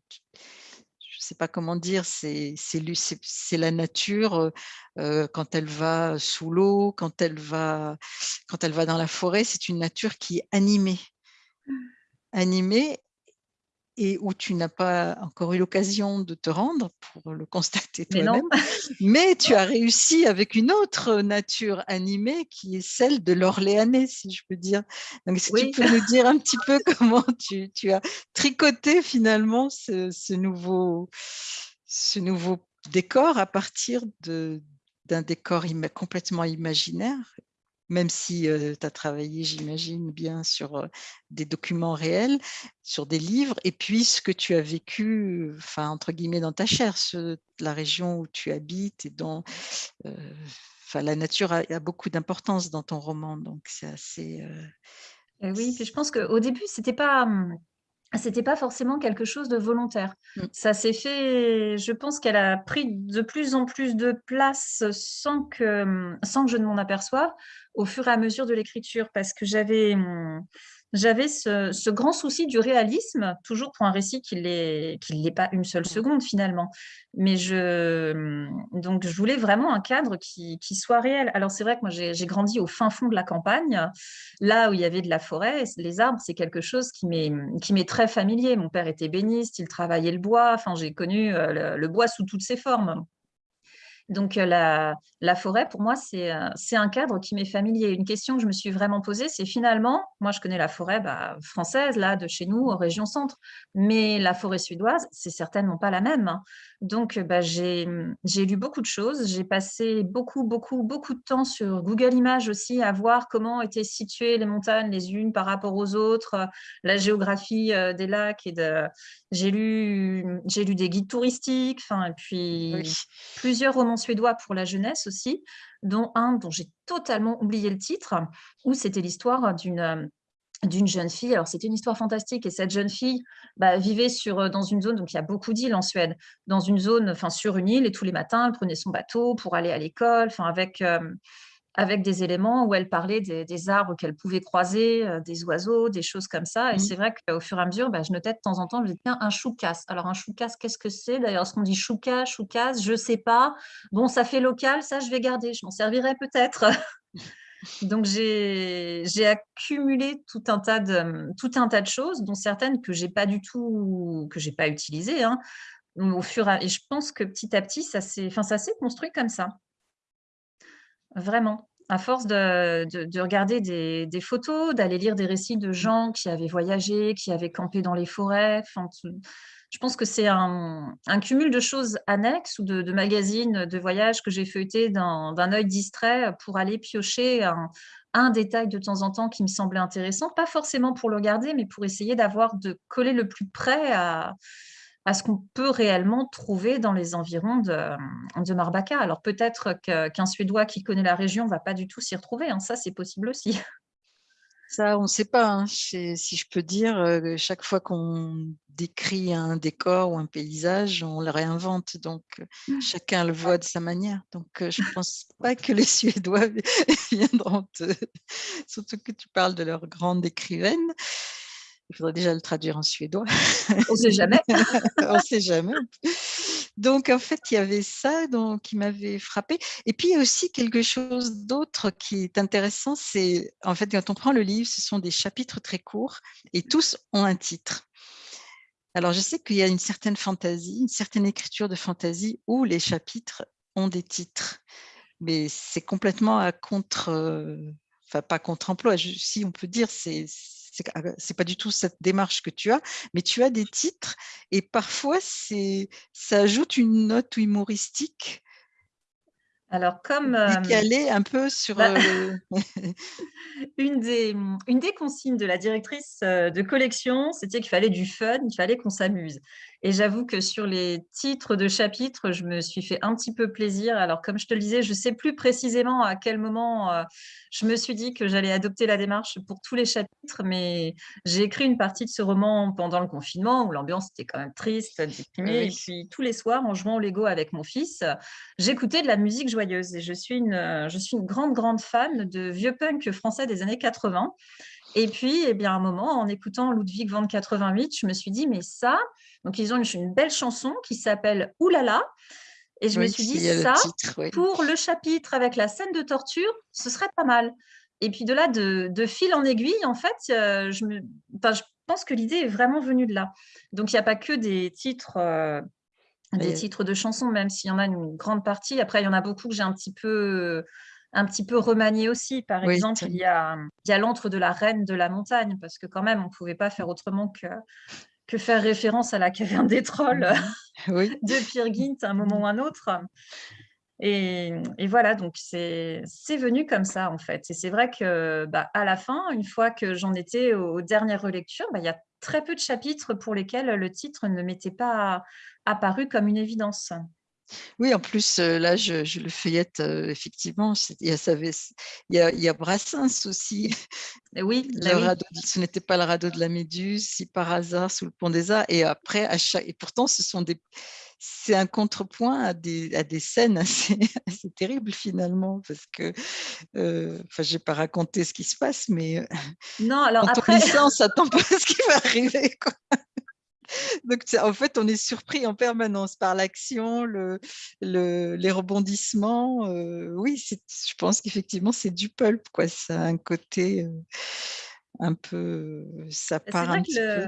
sais pas comment dire, c'est la nature quand elle va sous l'eau, quand elle va quand elle va dans la forêt, c'est une nature qui est animée. Mmh. Animée et où tu n'as pas encore eu l'occasion de te rendre pour le constater toi-même. Mais, tu as réussi avec une autre nature animée qui est celle de l'Orléanais, si je peux dire. Donc, si tu peux nous dire un petit peu comment tu, as tricoté finalement ce, nouveau, ce nouveau décor à partir d'un décor complètement imaginaire même si tu as travaillé, j'imagine, bien sur des documents réels, sur des livres, et puis ce que tu as vécu, enfin, entre guillemets, dans ta chair, la région où tu habites et dont enfin, la nature a, beaucoup d'importance dans ton roman, donc c'est assez... oui, puis je pense qu'au début, c'était pas mmh, c'était pas forcément quelque chose de volontaire. Mmh. Ça s'est fait je pense qu'elle a pris de plus en plus de place sans que, mmh, sans que je ne m'en aperçoive, au fur et à mesure de l'écriture parce que j'avais, mmh, j'avais ce, grand souci du réalisme, toujours pour un récit qui ne l'est pas une seule mmh. seconde finalement. Mais je, mmh, donc je voulais vraiment un cadre qui, soit réel. Alors c'est vrai que moi j'ai grandi au fin fond de la campagne, là où il y avait de la forêt, les arbres c'est quelque chose qui m'est très familier. Mon père était béniste, il travaillait le bois, enfin j'ai connu euh, le bois sous toutes ses formes. Donc, la, forêt, pour moi, c'est un cadre qui m'est familier. Une question que je me suis vraiment posée, c'est finalement, moi, je connais la forêt bah, française, là, de chez nous, région centre, mais la forêt suédoise, c'est certainement pas la même. Donc, bah, j'ai lu beaucoup de choses. J'ai passé beaucoup, beaucoup, beaucoup de temps sur Google Images aussi à voir comment étaient situées les montagnes les unes par rapport aux autres, la géographie des lacs. et de... J'ai lu, lu des guides touristiques, et puis plusieurs romans suédois pour la jeunesse aussi, dont un dont j'ai totalement oublié le titre, où c'était l'histoire d'une d'une jeune fille. Alors, c'était une histoire fantastique et cette jeune fille bah, vivait sur, dans une zone, donc il y a beaucoup d'îles en Suède, dans une zone, enfin sur une île et tous les matins, elle prenait son bateau pour aller à l'école, enfin avec, avec des éléments où elle parlait des, arbres qu'elle pouvait croiser, euh, des oiseaux, des choses comme ça. Et mmh. c'est vrai qu'au fur et à mesure, bah, je notais de temps en temps, je disais, tiens, un choucas. Alors, un choucas, qu'est-ce que c'est D'ailleurs, ce qu'on dit chouka, choucas, je ne sais pas. Bon, ça fait local, ça, je vais garder. Je m'en servirai peut-être. Donc, j'ai accumulé tout un, tas de, tout un tas de choses, dont certaines que je n'ai pas du tout, que j'ai pas utilisées. Hein, au fur et, à, et je pense que petit à petit, ça s'est construit comme ça. Vraiment. À force de, regarder des, photos, d'aller lire des récits de gens qui avaient voyagé, qui avaient campé dans les forêts. Je pense que c'est un, cumul de choses annexes ou de, magazines de voyage que j'ai feuilleté d'un œil distrait pour aller piocher un, détail de temps en temps qui me semblait intéressant, pas forcément pour le regarder, mais pour essayer d'avoir de coller le plus près à, à ce qu'on peut réellement trouver dans les environs de, de Marbacca. Alors peut-être qu'un Suédois qui connaît la région ne va pas du tout s'y retrouver, hein. ça c'est possible aussi. Ça, on ne sait pas, hein. si je peux dire, euh, chaque fois qu'on décrit un décor ou un paysage, on le réinvente, donc euh, mmh. chacun le voit de sa manière. Donc euh, je ne pense pas que les Suédois viendront te... Surtout que tu parles de leur grande écrivaine. Il faudrait déjà le traduire en suédois. On ne sait jamais. On ne sait jamais. Donc, en fait, il y avait ça qui m'avait frappé. Et puis, il y a aussi quelque chose d'autre qui est intéressant. C'est, en fait, quand on prend le livre, ce sont des chapitres très courts et tous ont un titre. Alors, je sais qu'il y a une certaine fantaisie, une certaine écriture de fantaisie où les chapitres ont des titres. Mais c'est complètement à contre... Euh, enfin, pas contre-emploi, si on peut dire, c'est c'est pas du tout cette démarche que tu as, mais tu as des titres et parfois ça ajoute une note humoristique. Alors comme décalée un peu sur bah, une des une des consignes de la directrice de collection, c'était qu'il fallait du fun, il fallait qu'on s'amuse. Et j'avoue que sur les titres de chapitres, je me suis fait un petit peu plaisir. Alors, comme je te le disais, je ne sais plus précisément à quel moment euh, je me suis dit que j'allais adopter la démarche pour tous les chapitres, mais j'ai écrit une partie de ce roman pendant le confinement où l'ambiance était quand même triste, déprimée. Et puis, tous les soirs, en jouant au Lego avec mon fils, j'écoutais de la musique joyeuse. Et je suis une, je suis une grande, grande fan de vieux punk français des années 80. Et puis, eh bien, à un moment, en écoutant Ludwig van 88, je me suis dit: «Mais ça» donc ils ont une une belle chanson qui s'appelle «Oulala» et je me suis dit: le «Ça, titre, oui. pour le chapitre avec la scène de torture, ce serait pas mal» et puis de là, de de fil en aiguille, en fait, heu, je me enfin, je pense que l'idée est vraiment venue de là. Donc il y a pas que des titres, heu, des titres de chansons, même s'il y en a une grande partie. Après, il y en a beaucoup que j'ai un petit peu un petit peu remaniés aussi. Par Oui, exemple, il y a, il y a «L'antre de la reine de la montagne» parce que quand même, on pouvait pas faire autrement que que faire référence à la caverne des trolls. Oui. de Peer Gynt à un moment ou un autre et et voilà, donc c'est venu comme ça, en fait et c'est vrai que, bah, à la fin, une fois que j'en étais aux dernières relectures, bah, il y a très peu de chapitres pour lesquels le titre ne m'était pas apparu comme une évidence. Oui, en plus, là, je je le feuillette, effectivement, il y a ça avait c il y a il y a Brassens aussi. Et oui, bah Le oui. radeau de ce n'était pas le radeau de la Méduse, si par hasard sous le pont des Arts et après à cha et pourtant ce sont des c'est un contrepoint à des à des scènes assez assez terribles finalement parce que, enfin, j'ai pas raconté ce qui se passe, mais, Non, alors quand on après lit ça, on s'attend pas à ce qui va arriver, quoi. Donc en fait, on est surpris en permanence par l'action, le le les rebondissements, heu, oui, je pense qu'effectivement, c'est du pulp, quoi. Ça a un côté, heu, un peu ça C'est part un petit peu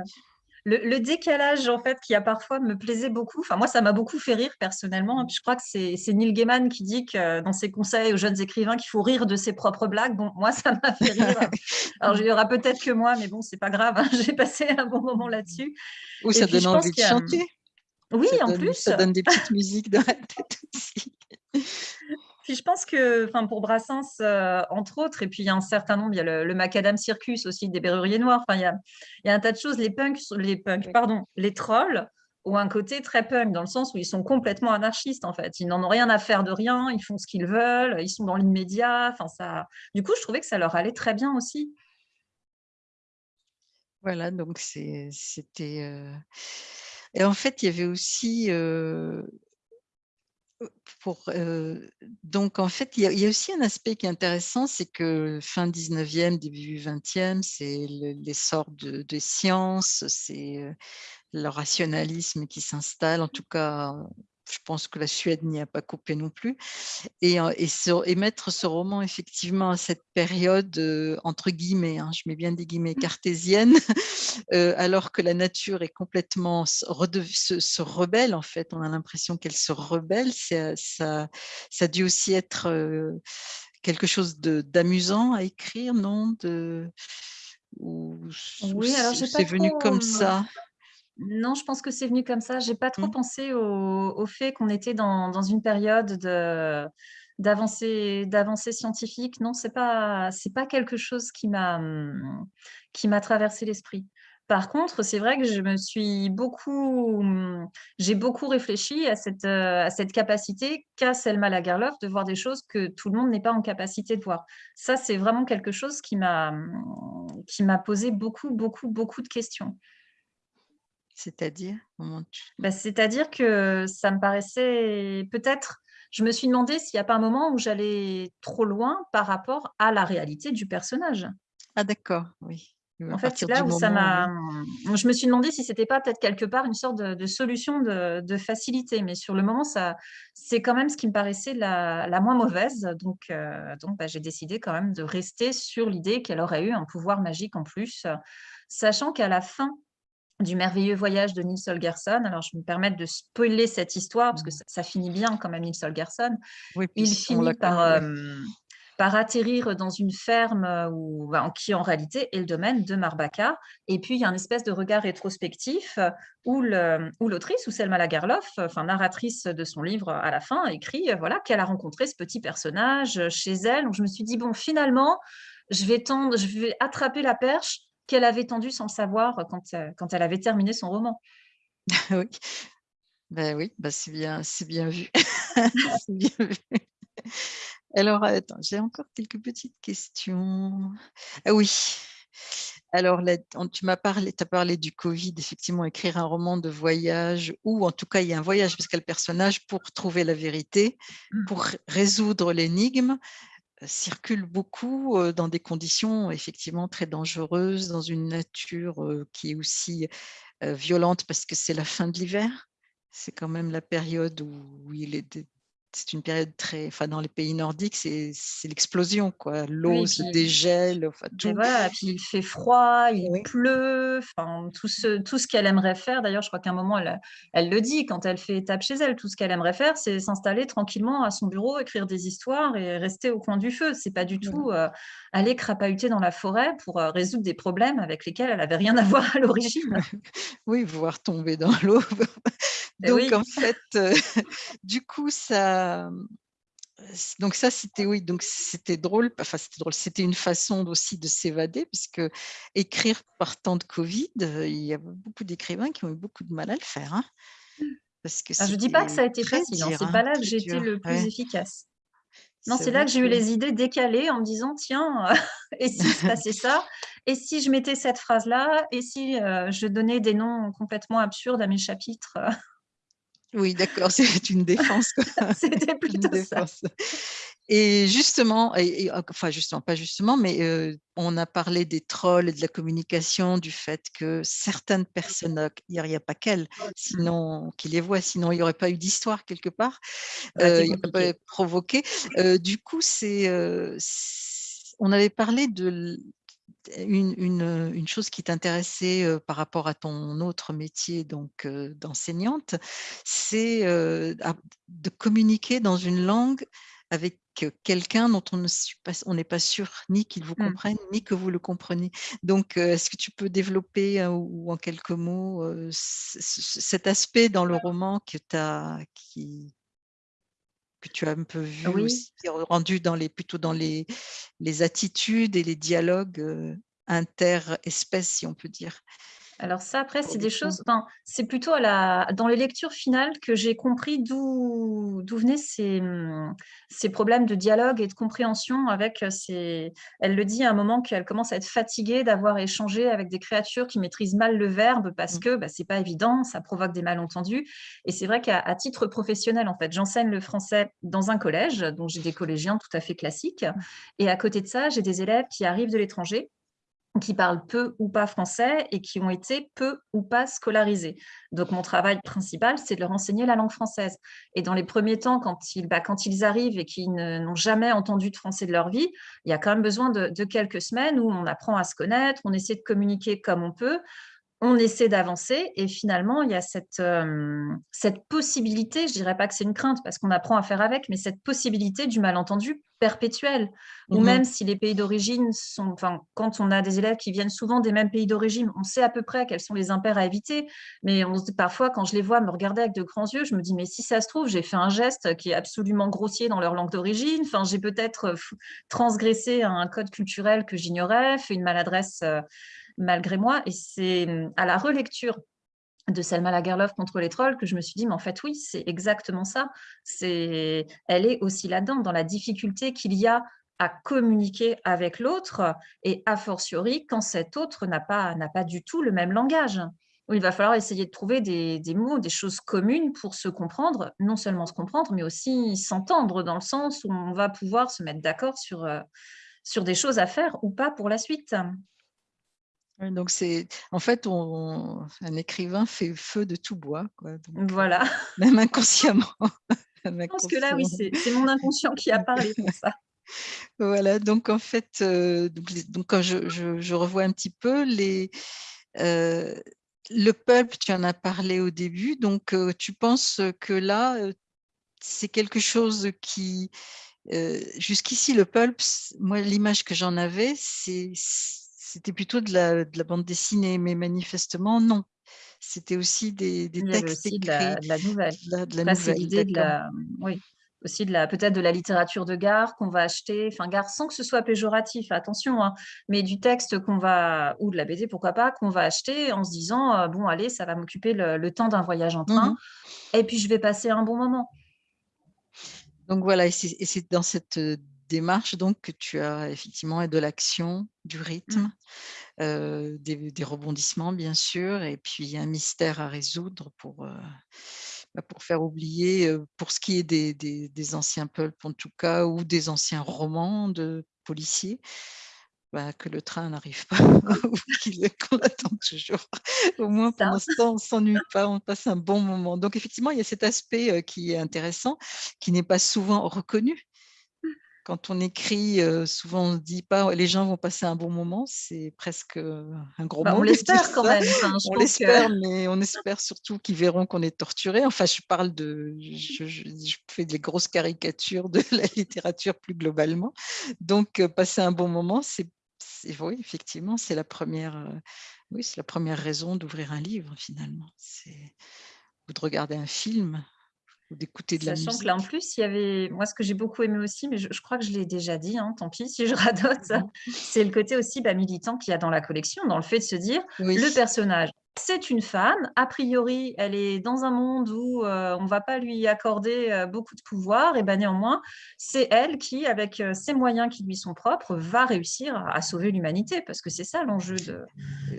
le décalage, en fait, qu'il y a parfois me plaisait beaucoup. Enfin, moi, ça m'a beaucoup fait rire personnellement, hein, puis je crois que c'est Neil Gaiman qui dit que dans ses conseils aux jeunes écrivains qu'il faut rire de ses propres blagues. Bon, moi, ça m'a fait rire. Alors, il y aura peut-être que moi, mais bon, c'est pas grave, hein, j'ai passé un bon moment là-dessus Ou ça puis donne envie de chanter. oui, Ça en donne plus ça donne des petites musiques dans la tête aussi. puis je pense que enfin, pour Brassens, heu, entre autres et puis il y a un certain nombre, il y a le le Macadam Circus aussi des Berruriers Noirs. Enfin, il y a il y a un tas de choses. Les punks les punks, pardon, les trolls ont un côté très punk dans le sens où ils sont complètement anarchistes, en fait. Ils n'en ont rien à faire de rien, ils font ce qu'ils veulent, ils sont dans l'immédiat, enfin ça du coup, je trouvais que ça leur allait très bien aussi. Voilà, donc c'était, heu et en fait, il y avait aussi, heu, heu, donc en fait, il y a aussi un aspect qui est intéressant, c'est que fin 19e, début 20e, c'est le l'essor de des sciences, c'est, heu, le rationalisme qui s'installe. En tout cas, je pense que la Suède n'y a pas coupé non plus et et ce et mettre ce roman effectivement à cette période, heu, entre guillemets, hein, je mets bien des guillemets, Mmh. «cartésienne», heu, alors que la nature est complètement se se rebelle, en fait. On a l'impression qu'elle se rebelle. Ça ça a dû aussi être, heu, quelque chose d'amusant à écrire, non? De ou Oui, alors c'est venu comme ça? Non, je pense que c'est venu comme ça. J'ai pas trop Mmh. pensé au au fait qu'on était dans dans une période de d'avancée d'avancée scientifique. Non, c'est pas c'est pas quelque chose qui m'a, mmh, qui m'a traversé l'esprit. Par contre, c'est vrai que je me suis beaucoup, mmh, j'ai beaucoup réfléchi à cette, heu, à cette capacité qu'a Selma Lagerlöf de voir des choses que tout le monde n'est pas en capacité de voir. Ça, c'est vraiment quelque chose qui m'a, qui m'a posé beaucoup, beaucoup, beaucoup de questions. C'est-à-dire? Tu Bah, c'est-à-dire que ça me paraissait peut-être je me suis demandé s'il y a pas un moment où j'allais trop loin par rapport à la réalité du personnage. ah d'accord, oui. En fait, c'est là où ça m'a, je me suis demandé si c'était pas peut-être quelque part une sorte de de solution de de facilité, mais sur le moment, ça c'est quand même ce qui me paraissait la la moins mauvaise, donc heu, donc bah, j'ai décidé quand même de rester sur l'idée qu'elle aurait eu un pouvoir magique en plus, sachant qu'à la fin du Merveilleux voyage de Nils Holgersson, alors je me permettre de spoiler cette histoire parce que Mmh. ça ça finit bien quand même Nils Holgersson. Oui, Il finit par, hem, par atterrir dans une ferme, heu, où ben, qui en réalité est le domaine de Marbacca et puis il y a un espèce de regard rétrospectif, heu, où l'autrice, où Selma Lagerlöf, enfin narratrice de son livre à la fin, écrit, voilà, qu'elle a rencontré ce petit personnage, chez elle. Donc je me suis dit: «Bon finalement, je vais tendre je vais attraper la perche qu'elle avait tendue sans le savoir, quand, heu, quand elle avait terminé son roman». Oui. Bah oui, bah c'est bien vu. C'est bien vu. Alors attends, j'ai encore quelques petites questions. Ah oui, alors là, tu m'as parlé as parlé du covid, effectivement, écrire un roman de voyage ou en tout cas, il y a un voyage parce qu'il y a le personnage pour trouver la vérité, Mmh. pour résoudre l'énigme. Circulent beaucoup dans des conditions effectivement très dangereuses, dans une nature qui est aussi violente parce que c'est la fin de l'hiver. C'est quand même la période où il est c'est une période très, enfin dans les pays nordiques, c'est l'explosion quoi. L'eau se dégèle, enfin tout. voilà, puis il fait froid, il pleut, enfin tout ce tout ce qu'elle aimerait faire. D'ailleurs, je crois qu'à un moment, elle, elle le dit quand elle fait étape chez elle. Tout ce qu'elle aimerait faire, c'est s'installer tranquillement à son bureau, écrire des histoires et rester au coin du feu. C'est pas du tout euh, aller crapahuter dans la forêt pour euh, résoudre des problèmes avec lesquels elle avait rien à voir à l'origine. oui, voir tomber dans l'eau. Donc en fait, euh, du coup, ça, donc ça c'était oui, donc c'était drôle, enfin c'était drôle, c'était une façon aussi de s'évader puisque écrire par temps de Covid, il y a beaucoup d'écrivains qui ont eu beaucoup de mal à le faire. Hein, parce que ah, je dis pas que ça a été facile, hein, c'est hein, pas là que j'ai été le plus efficace. Non, c'est là que j'ai eu les idées décalées en me disant tiens, et si se passait ça? Et si je mettais cette phrase-là? Et si je donnais des noms complètement absurdes à mes chapitres? Oui, d'accord, c'est une défense. C'était plutôt ça. Et justement, et, enfin justement, pas justement, mais on a parlé des trolls et de la communication, du fait que certaines personnes, il n'y a, pas qu'elles, sinon qui les voient, sinon il n'y aurait pas eu d'histoire quelque part, euh, il n'y aurait pas provoqué. du coup, c'est, on avait parlé de une, chose qui t'intéressait par rapport à ton autre métier donc d'enseignante, c'est de communiquer dans une langue avec quelqu'un dont on n'est pas, sûr ni qu'il vous mmh. comprenne, ni que vous le compreniez. Donc, est-ce que tu peux développer ou en quelques mots cet aspect dans le roman que, as, qui, que tu as un peu vu aussi, rendu dans les, plutôt dans les, les attitudes et les dialogues inter-espèces, si on peut dire. Alors ça, après, c'est des choses, enfin, c'est plutôt à la, dans les lectures finales que j'ai compris d'où venaient ces, ces, problèmes de dialogue et de compréhension avec ces... Elle le dit à un moment qu'elle commence à être fatiguée d'avoir échangé avec des créatures qui maîtrisent mal le verbe parce mmh. que bah, c'est pas évident, ça provoque des malentendus. Et c'est vrai qu'à titre professionnel, en fait, j'enseigne le français dans un collège, donc j'ai des collégiens tout à fait classiques. Mmh. Et à côté de ça, j'ai des élèves qui arrivent de l'étranger qui parlent peu ou pas français et qui ont été peu ou pas scolarisés. Donc, mon travail principal, c'est de leur enseigner la langue française. Et dans les premiers temps, quand ils, bah, arrivent et qu'ils n'ont jamais entendu de français de leur vie, il y a quand même besoin de quelques semaines où on apprend à se connaître, on essaie de communiquer comme on peut, on essaie d'avancer et finalement, il y a cette, cette possibilité, je dirais pas que c'est une crainte parce qu'on apprend à faire avec, mais cette possibilité du malentendu perpétuel. Ou mmh même si les pays d'origine sont, enfin, quand on a des élèves qui viennent souvent des mêmes pays d'origine, on sait à peu près quels sont les impairs à éviter, mais on, parfois, quand je les vois me regarder avec de grands yeux, je me dis, mais si ça se trouve, j'ai fait un geste qui est absolument grossier dans leur langue d'origine, enfin, j'ai peut-être transgressé un code culturel que j'ignorais, fait une maladresse malgré moi. Et c'est mmh, à la relecture de Selma Lagerlof contre les trolls que je me suis dit, mais en fait, oui, c'est exactement ça. C'est, Elle est aussi là-dedans, dans la difficulté qu'il y a à communiquer avec l'autre et a fortiori quand cet autre n'a pas, du tout le même langage. Il va falloir essayer de trouver des, mots, des choses communes pour se comprendre, non seulement se comprendre, mais aussi s'entendre dans le sens où on va pouvoir se mettre d'accord sur, euh, sur des choses à faire ou pas pour la suite donc c'est en fait on, un écrivain fait feu de tout bois quoi. voilà. Même inconsciemment. Je pense que là oui c'est mon inconscient qui a parlé pour ça. voilà donc en fait donc, quand je, je, revois un petit peu les le pulp tu en as parlé au début donc tu penses que là c'est quelque chose qui jusqu'ici le pulp moi l'image que j'en avais c'est c'était plutôt de la, de la, bande dessinée, mais manifestement, non. C'était aussi des, des textes écrits. De la, nouvelle. La, l'idée de la, oui, aussi de la, peut-être de la littérature de gare qu'on va acheter, enfin gare sans que ce soit péjoratif, attention, hein, mais du texte qu'on va, ou de la BD, pourquoi pas, qu'on va acheter en se disant, euh, bon, allez, ça va m'occuper le, temps d'un voyage en train, mmh et puis je vais passer un bon moment. Donc voilà, et c'est dans cette démarche donc que tu as effectivement de l'action, du rythme, mmh. des, rebondissements bien sûr, et puis un mystère à résoudre pour, bah, pour faire oublier, pour ce qui est des, des, anciens pulp en tout cas, ou des anciens romans de policiers, bah, que le train n'arrive pas ou qu'on attend toujours. Au moins, pour l'instant, on ne s'ennuie pas, on passe un bon moment. Donc, effectivement, il y a cet aspect qui est intéressant, qui n'est pas souvent reconnu quand on écrit, souvent on ne dit pas les gens vont passer un bon moment, c'est presque un gros bah, mot. On l'espère quand même. on l'espère, mais on espère surtout qu'ils verront qu'on est torturé. Enfin, je parle de, je, fais des grosses caricatures de la littérature plus globalement. Donc, passer un bon moment, c'est, oui, effectivement, c'est la première, oui, c'est la première raison d'ouvrir un livre finalement. C'est ou de regarder un film d'écouter de la musique. Sachant que là, en plus, il y avait, moi, ce que j'ai beaucoup aimé aussi, mais je, crois que je l'ai déjà dit, hein, tant pis si je radote, mmh c'est le côté aussi bah, militant qu'il y a dans la collection, dans le fait de se dire, le personnage, c'est une femme, a priori, elle est dans un monde où euh, on ne va pas lui accorder euh, beaucoup de pouvoir, et ben néanmoins, c'est elle qui, avec euh, ses moyens qui lui sont propres, va réussir à, sauver l'humanité, parce que c'est ça l'enjeu de,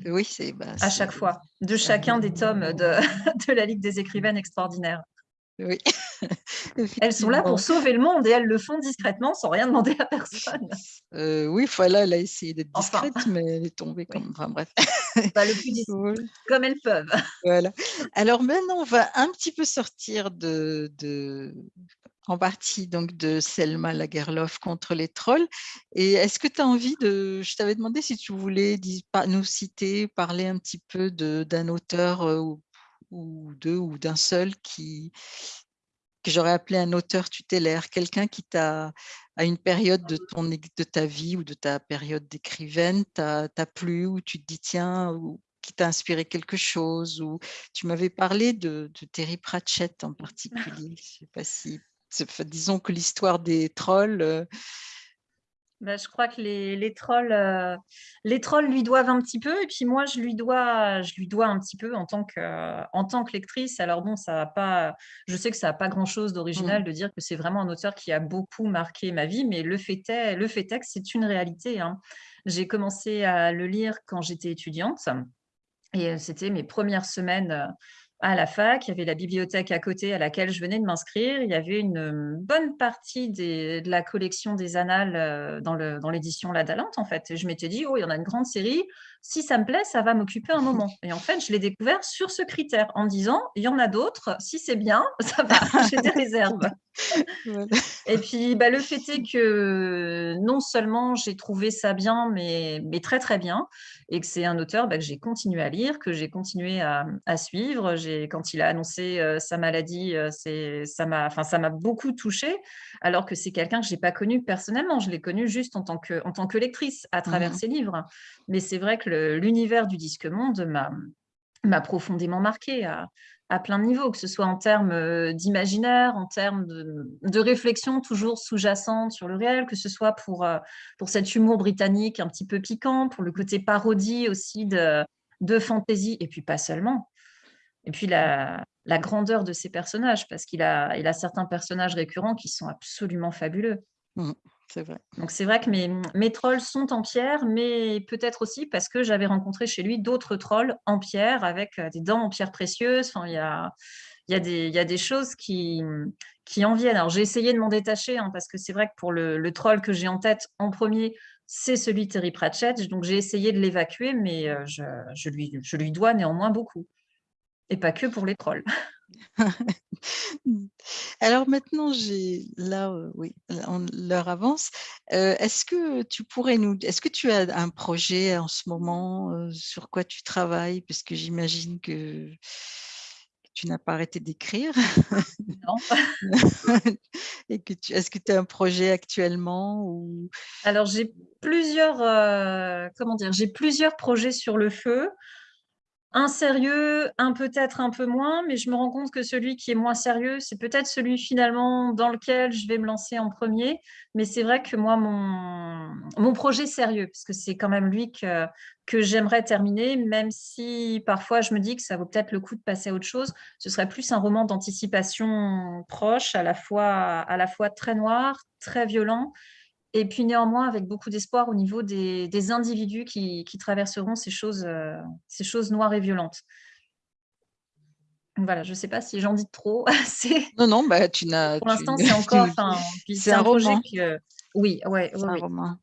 oui, c'est bah, à chaque fois, de chacun des tomes de, de la Ligue des écrivaines extraordinaires. Oui. elles sont là pour sauver le monde et elles le font discrètement sans rien demander à personne. Euh, oui, voilà, elle a essayé d'être discrète, mais elle est tombée comme. Enfin bref. Pas le plus discrète, comme elles peuvent. Voilà. Alors maintenant, on va un petit peu sortir de, de en partie donc de Selma Lagerlof contre les trolls. Et est-ce que tu as envie de... Je t'avais demandé si tu voulais nous citer, parler un petit peu d'un auteur euh, ou deux ou d'un seul qui que j'aurais appelé un auteur tutélaire, quelqu'un qui t'a, à une période de, ton, de ta vie ou de ta période d'écrivaine, t'a plu, ou tu te dis tiens, ou qui t'a inspiré quelque chose, ou tu m'avais parlé de, de, Terry Pratchett en particulier. Je sais pas si, disons que l'histoire des trolls, bah, je crois que les, les trolls, euh, les trolls lui doivent un petit peu, et puis moi, je lui dois, je lui dois un petit peu en tant que, en tant que lectrice. Alors bon, ça va pas, je sais que ça n'a pas grand-chose d'original mmh. de dire que c'est vraiment un auteur qui a beaucoup marqué ma vie, mais le fait est, le fait est que c'est une réalité. Hein. J'ai commencé à le lire quand j'étais étudiante, et euh, c'était mes premières semaines euh, à la fac, il y avait la bibliothèque à côté à laquelle je venais de m'inscrire. Il y avait une bonne partie de la collection des annales euh, dans l'édition dans La Dalente, en fait. Et je m'étais dit, oh, il y en a une grande série. Si ça me plaît, ça va m'occuper un moment. Et en fait, je l'ai découvert sur ce critère, en disant, il y en a d'autres. Si c'est bien, ça va. J'ai des réserves. Et puis, bah, le fait est que non seulement j'ai trouvé ça bien, mais, mais, très très bien, et que c'est un auteur bah, que j'ai continué à lire, que j'ai continué à, à suivre. Quand il a annoncé euh, sa maladie, euh, ça m'a beaucoup touchée, alors que c'est quelqu'un que je n'ai pas connu personnellement. Je l'ai connu juste en tant, que, en tant que lectrice à travers mmh ses livres. Mais c'est vrai que l'univers du disque monde m'a profondément marqué à plein de niveaux, que ce soit en termes euh, d'imaginaire, en termes de, réflexion toujours sous-jacente sur le réel, que ce soit pour, euh, pour cet humour britannique un petit peu piquant, pour le côté parodie aussi de, de fantaisie, et puis pas seulement. Et puis la, grandeur de ses personnages, parce qu'il a, il a certains personnages récurrents qui sont absolument fabuleux. Mmh, c'est vrai. Donc c'est vrai que mes, mes, trolls sont en pierre, mais peut-être aussi parce que j'avais rencontré chez lui d'autres trolls en pierre avec euh, des dents en pierre précieuse. Enfin, il y a, y a, y a des choses qui, qui en viennent. Alors j'ai essayé de m'en détacher hein, parce que c'est vrai que pour le, le troll que j'ai en tête en premier, c'est celui de Terry Pratchett. Donc j'ai essayé de l'évacuer, mais euh, je, je, lui, je lui dois néanmoins beaucoup. Et pas que pour les trolls. Alors maintenant, j'ai là, oui, l'heure avance. est-ce que tu pourrais nous, est-ce que tu as un projet en ce moment sur quoi tu travailles? Parce que j'imagine que tu n'as pas arrêté d'écrire. Non. Et que tu, est-ce que tu as un projet actuellement ou... Alors j'ai plusieurs, comment dire, j'ai plusieurs projets sur le feu. Un sérieux, un peut-être un peu moins, mais je me rends compte que celui qui est moins sérieux, c'est peut-être celui finalement dans lequel je vais me lancer en premier. Mais c'est vrai que moi, mon, mon projet sérieux, parce que c'est quand même lui que, que j'aimerais terminer, même si parfois je me dis que ça vaut peut-être le coup de passer à autre chose, ce serait plus un roman d'anticipation proche, à la fois, à la fois très noir, très violent, et puis néanmoins avec beaucoup d'espoir au niveau des, individus qui, traverseront ces choses, euh, ces choses noires et violentes. Voilà, je ne sais pas si j'en dis trop. non, non, bah, tu n'as Pour l'instant, c'est encore c'est un, un roman. Que... Oui, ouais, ouais, un oui. roman.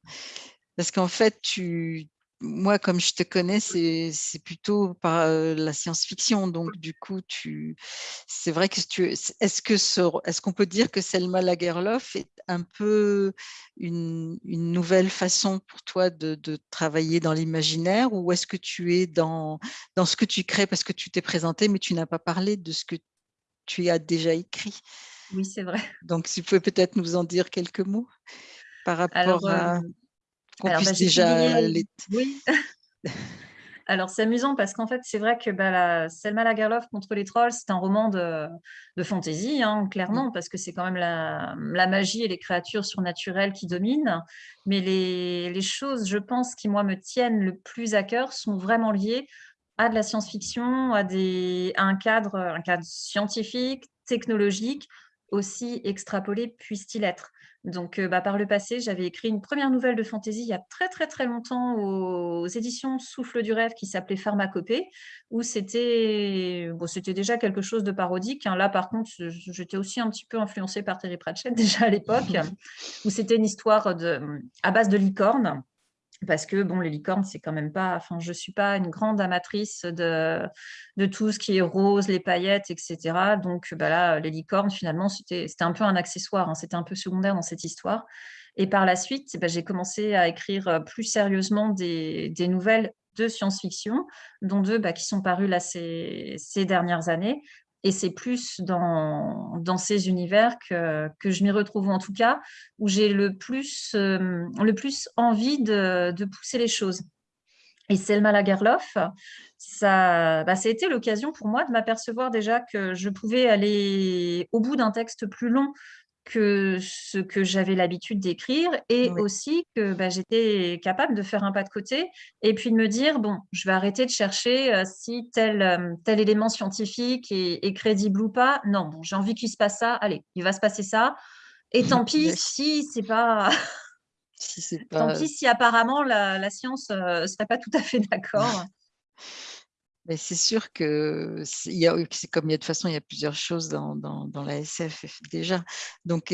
Parce qu'en fait, tu, moi, comme je te connais, c'est plutôt par la science-fiction. Donc, du coup, c'est vrai que tu, est-ce que est-ce qu'on peut dire que Selma Lagerlof est un peu une, nouvelle façon pour toi de, travailler dans l'imaginaire? Ou est-ce que tu es dans, dans ce que tu crées parce que tu t'es présenté, mais tu n'as pas parlé de ce que tu as déjà écrit? Oui, c'est vrai. Donc, tu peux peut-être nous en dire quelques mots par rapport à qu'on puisse bah, déjà les... Oui. Alors, c'est amusant parce qu'en fait, c'est vrai que bah, la Selma Lagerlof contre les trolls, c'est un roman de, de fantasy, hein, clairement, mmh. parce que c'est quand même la, la, magie et les créatures surnaturelles qui dominent. Mais les, les, choses, je pense, qui, moi, me tiennent le plus à cœur sont vraiment liées à de la science-fiction, à, des, à un, cadre, un cadre scientifique, technologique, aussi extrapolé puisse-t-il être. Donc, euh, bah, par le passé, j'avais écrit une première nouvelle de fantasy il y a très très très longtemps aux, éditions Souffle du rêve qui s'appelait Pharmacopée, où c'était bon, c'était déjà quelque chose de parodique. Hein. Là, par contre, j'étais aussi un petit peu influencée par Terry Pratchett déjà à l'époque, où c'était une histoire de, à base de licorne parce que bon, les licornes, c'est quand même pas. Enfin, je suis pas une grande amatrice de, de tout ce qui est rose, les paillettes, etc. Donc, bah là, les licornes, finalement, c'était un peu un accessoire. Hein, c'était un peu secondaire dans cette histoire. Et par la suite, bah, j'ai commencé à écrire euh, plus sérieusement des, des nouvelles de science-fiction, dont deux bah, qui sont parues là ces, ces dernières années, et c'est plus dans, ces univers que, je m'y retrouve, en tout cas, où j'ai le, plus, euh, envie de, de, pousser les choses. Et Selma Lagerlof, ça, bah, ça a été l'occasion pour moi de m'apercevoir déjà que je pouvais aller au bout d'un texte plus long que ce que j'avais l'habitude d'écrire et aussi que bah, j'étais capable de faire un pas de côté et puis de me dire, bon, je vais arrêter de chercher euh, si tel, euh, tel élément scientifique est, crédible ou pas. Non, bon, j'ai envie qu'il se passe ça. Allez, il va se passer ça. Et tant pis si c'est pas... si pas... Tant pis si apparemment la, la science ne euh, serait pas tout à fait d'accord. Mais c'est sûr que il y a, comme il y a de toute façon, il y a plusieurs choses dans, dans, la SF déjà. Donc,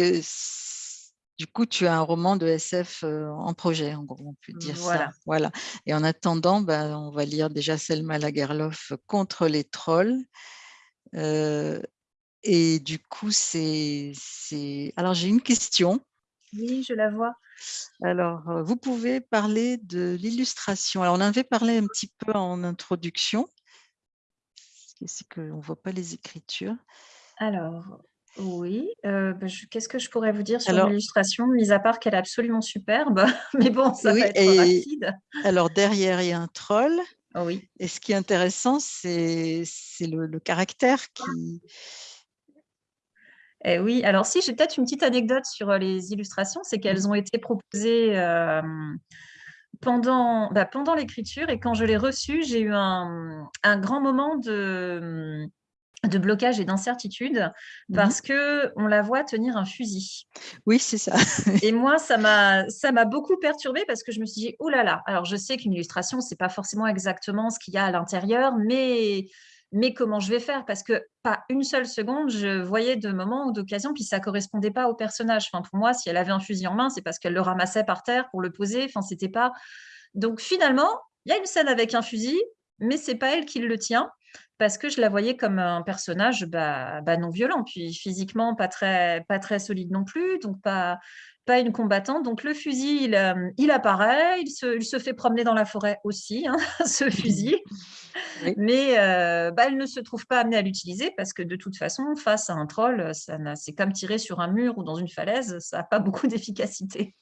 du coup, tu as un roman de SF en projet, en gros, on peut dire voilà. ça. Voilà. Et en attendant, ben, on va lire déjà Selma Lagerlof contre les trolls. et du coup, c'est... Alors, j'ai une question. Oui, je la vois. Alors, vous pouvez parler de l'illustration. Alors, on avait parlé un petit peu en introduction c'est qu'on ne voit pas les écritures. Alors, oui. Euh, bah, qu'est-ce que je pourrais vous dire sur l'illustration, mis à part qu'elle est absolument superbe, mais bon, ça va être rapide. Alors, derrière, il y a un troll. Oh oui. Et ce qui est intéressant, c'est le, le, caractère qui... Eh oui, alors si, j'ai peut-être une petite anecdote sur euh, les illustrations, c'est qu'elles ont été proposées euh, pendant, bah, pendant l'écriture et quand je l'ai reçue, j'ai eu un, grand moment de, de blocage et d'incertitude mmh parce que on la voit tenir un fusil. Oui, c'est ça. et moi, ça m'a ça m'a beaucoup perturbée parce que je me suis dit oh là là. Alors je sais qu'une illustration, c'est pas forcément exactement ce qu'il y a à l'intérieur, mais mais comment je vais faire? Parce que pas une seule seconde, je voyais de moments ou d'occasions, puis ça correspondait pas au personnage. Enfin, pour moi, si elle avait un fusil en main, c'est parce qu'elle le ramassait par terre pour le poser. Enfin, c'était pas. Donc finalement, il y a une scène avec un fusil, mais c'est pas elle qui le tient parce que je la voyais comme un personnage bah, bah, non violent, puis physiquement pas très, pas très solide non plus, donc pas, pas une combattante. Donc le fusil, il, euh, il apparaît, il se, il se, fait promener dans la forêt aussi, hein, ce fusil. Mais euh, bah, elle ne se trouve pas amenée à l'utiliser parce que de toute façon, face à un troll, c'est comme tirer sur un mur ou dans une falaise, ça n'a pas beaucoup d'efficacité.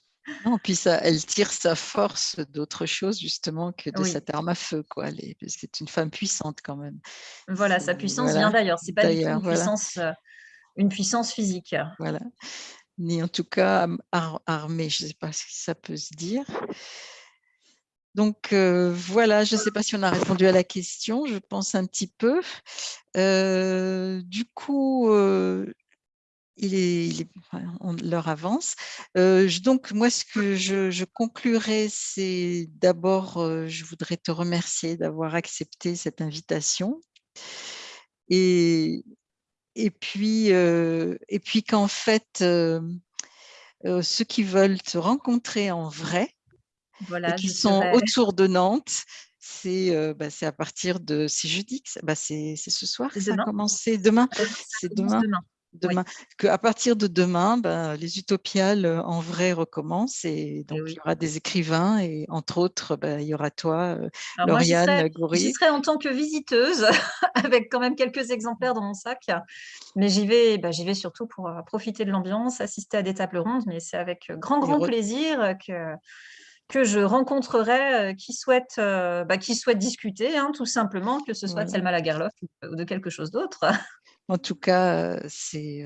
Non, puis ça, elle tire sa force d'autre chose justement que de cette arme à feu, quoi. C'est une femme puissante quand même. Voilà, sa puissance vient d'ailleurs. C'est pas du tout une, puissance, euh, une puissance physique. Voilà. Ni en tout cas armée, je ne sais pas si ça peut se dire. Donc euh, voilà, je ne sais pas si on a répondu à la question, je pense un petit peu. Euh, du coup, euh, il est, on leur avance. donc moi, ce que je, je conclurai, c'est d'abord, je voudrais te remercier d'avoir accepté cette invitation. et, et puis, et puis qu'en fait, ceux qui veulent se rencontrer en vrai, voilà, et qui sont autour de Nantes, c'est bah, à partir de, c'est jeudi, bah, c'est ce soir ça a commencé, demain, c'est demain demain. À partir de demain, ben, les utopiales euh, en vrai recommencent et eh donc il y aura des écrivains et entre autres, ben, il y aura toi, euh, Alors Lauriane Goury. J'y serai en tant que visiteuse avec quand même quelques exemplaires dans mon sac, mais j'y vais, ben, vais surtout pour euh, profiter de l'ambiance, assister à des tables rondes, mais c'est avec grand, grand plaisir que que je rencontrerai qui souhaitent, bah, qui souhaitent discuter, hein, tout simplement, que ce soit de Selma Lagerlof ou de quelque chose d'autre. En tout cas, c'est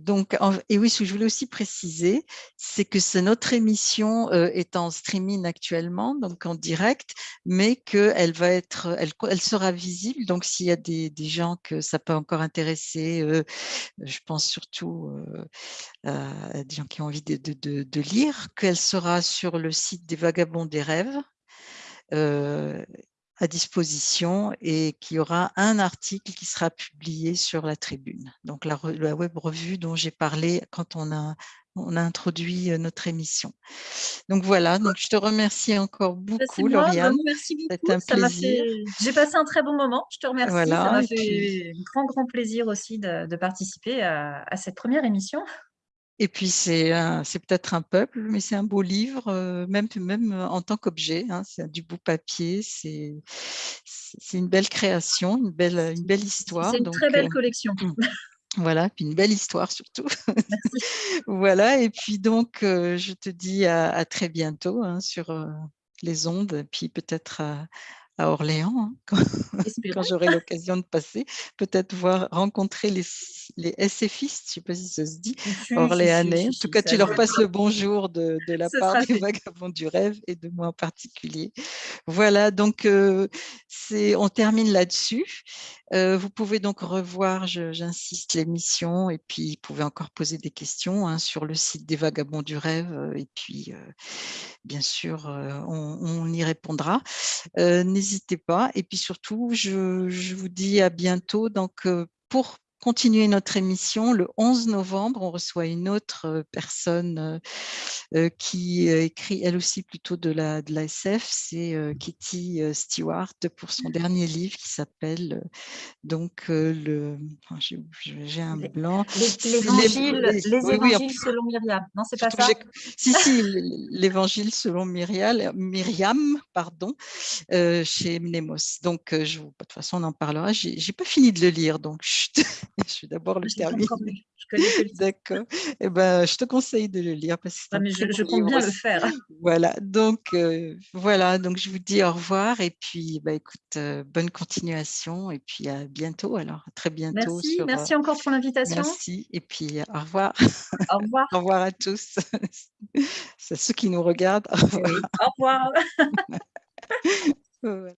donc, et oui, ce que je voulais aussi préciser, c'est que notre émission est en streaming actuellement, donc en direct, mais qu'elle va être, elle, sera visible. Donc, s'il y a des, gens que ça peut encore intéresser, je pense surtout à des gens qui ont envie de lire, qu'elle sera sur le site des Vagabonds des Rêves à disposition et qu'il y aura un article qui sera publié sur la tribune. Donc la, web revue dont j'ai parlé quand on a, on a introduit euh, notre émission. Donc voilà, donc je te remercie encore bah, beaucoup, Lauriane. Merci beaucoup. un plaisir. J'ai passé un très bon moment. Je te remercie. Voilà, ça m'a fait un grand, grand plaisir aussi de, participer à cette première émission. Et puis, c'est peut-être un peuple, mais c'est un beau livre, euh, même, même en tant qu'objet. Hein, c'est du beau papier, c'est une belle création, une belle, une belle histoire. C'est une très belle euh, collection. Mmh. Voilà, puis une belle histoire surtout. voilà, et puis donc, euh, je te dis à, très bientôt hein, sur les ondes, puis peut-être à, à Orléans, hein, quand, j'aurai l'occasion de passer, peut-être voir rencontrer les, les SFistes, je ne sais pas si ça se dit, orléanais. en tout cas, tu leur passes le bonjour de, de la part des vagabonds du rêve et de moi en particulier. Voilà, donc euh, on termine là-dessus. Euh, vous pouvez donc revoir, j'insiste, l'émission et puis vous pouvez encore poser des questions hein, sur le site des Vagabonds du Rêve et puis euh, bien sûr, on, y répondra. N'hésitez pas. Et puis surtout, je, vous dis à bientôt. Donc, pour continuer notre émission. Le 11 novembre, on reçoit une autre personne qui écrit elle aussi plutôt de la, de la SF, c'est Kitty Stewart pour son dernier livre qui s'appelle donc le... J'ai un blanc. L'évangile selon Myriam. Non, c'est pas ça Si, si, l'évangile selon Myriam, Myriam pardon, chez Mnemos. Donc, je, de toute façon, on en parlera. J'ai pas fini de le lire, donc je vais d'abord le terminer. D'accord. Eh ben, je te conseille de le lire parce que ah, mais je, compte bien le faire. Voilà. Donc euh, voilà. Donc je vous dis au revoir et puis bah écoute, euh, bonne continuation et puis à bientôt. Alors à très bientôt. Merci. merci encore pour l'invitation. Merci et puis au revoir. Au revoir. au revoir à tous. C'est ceux qui nous regardent. Au revoir. Au revoir.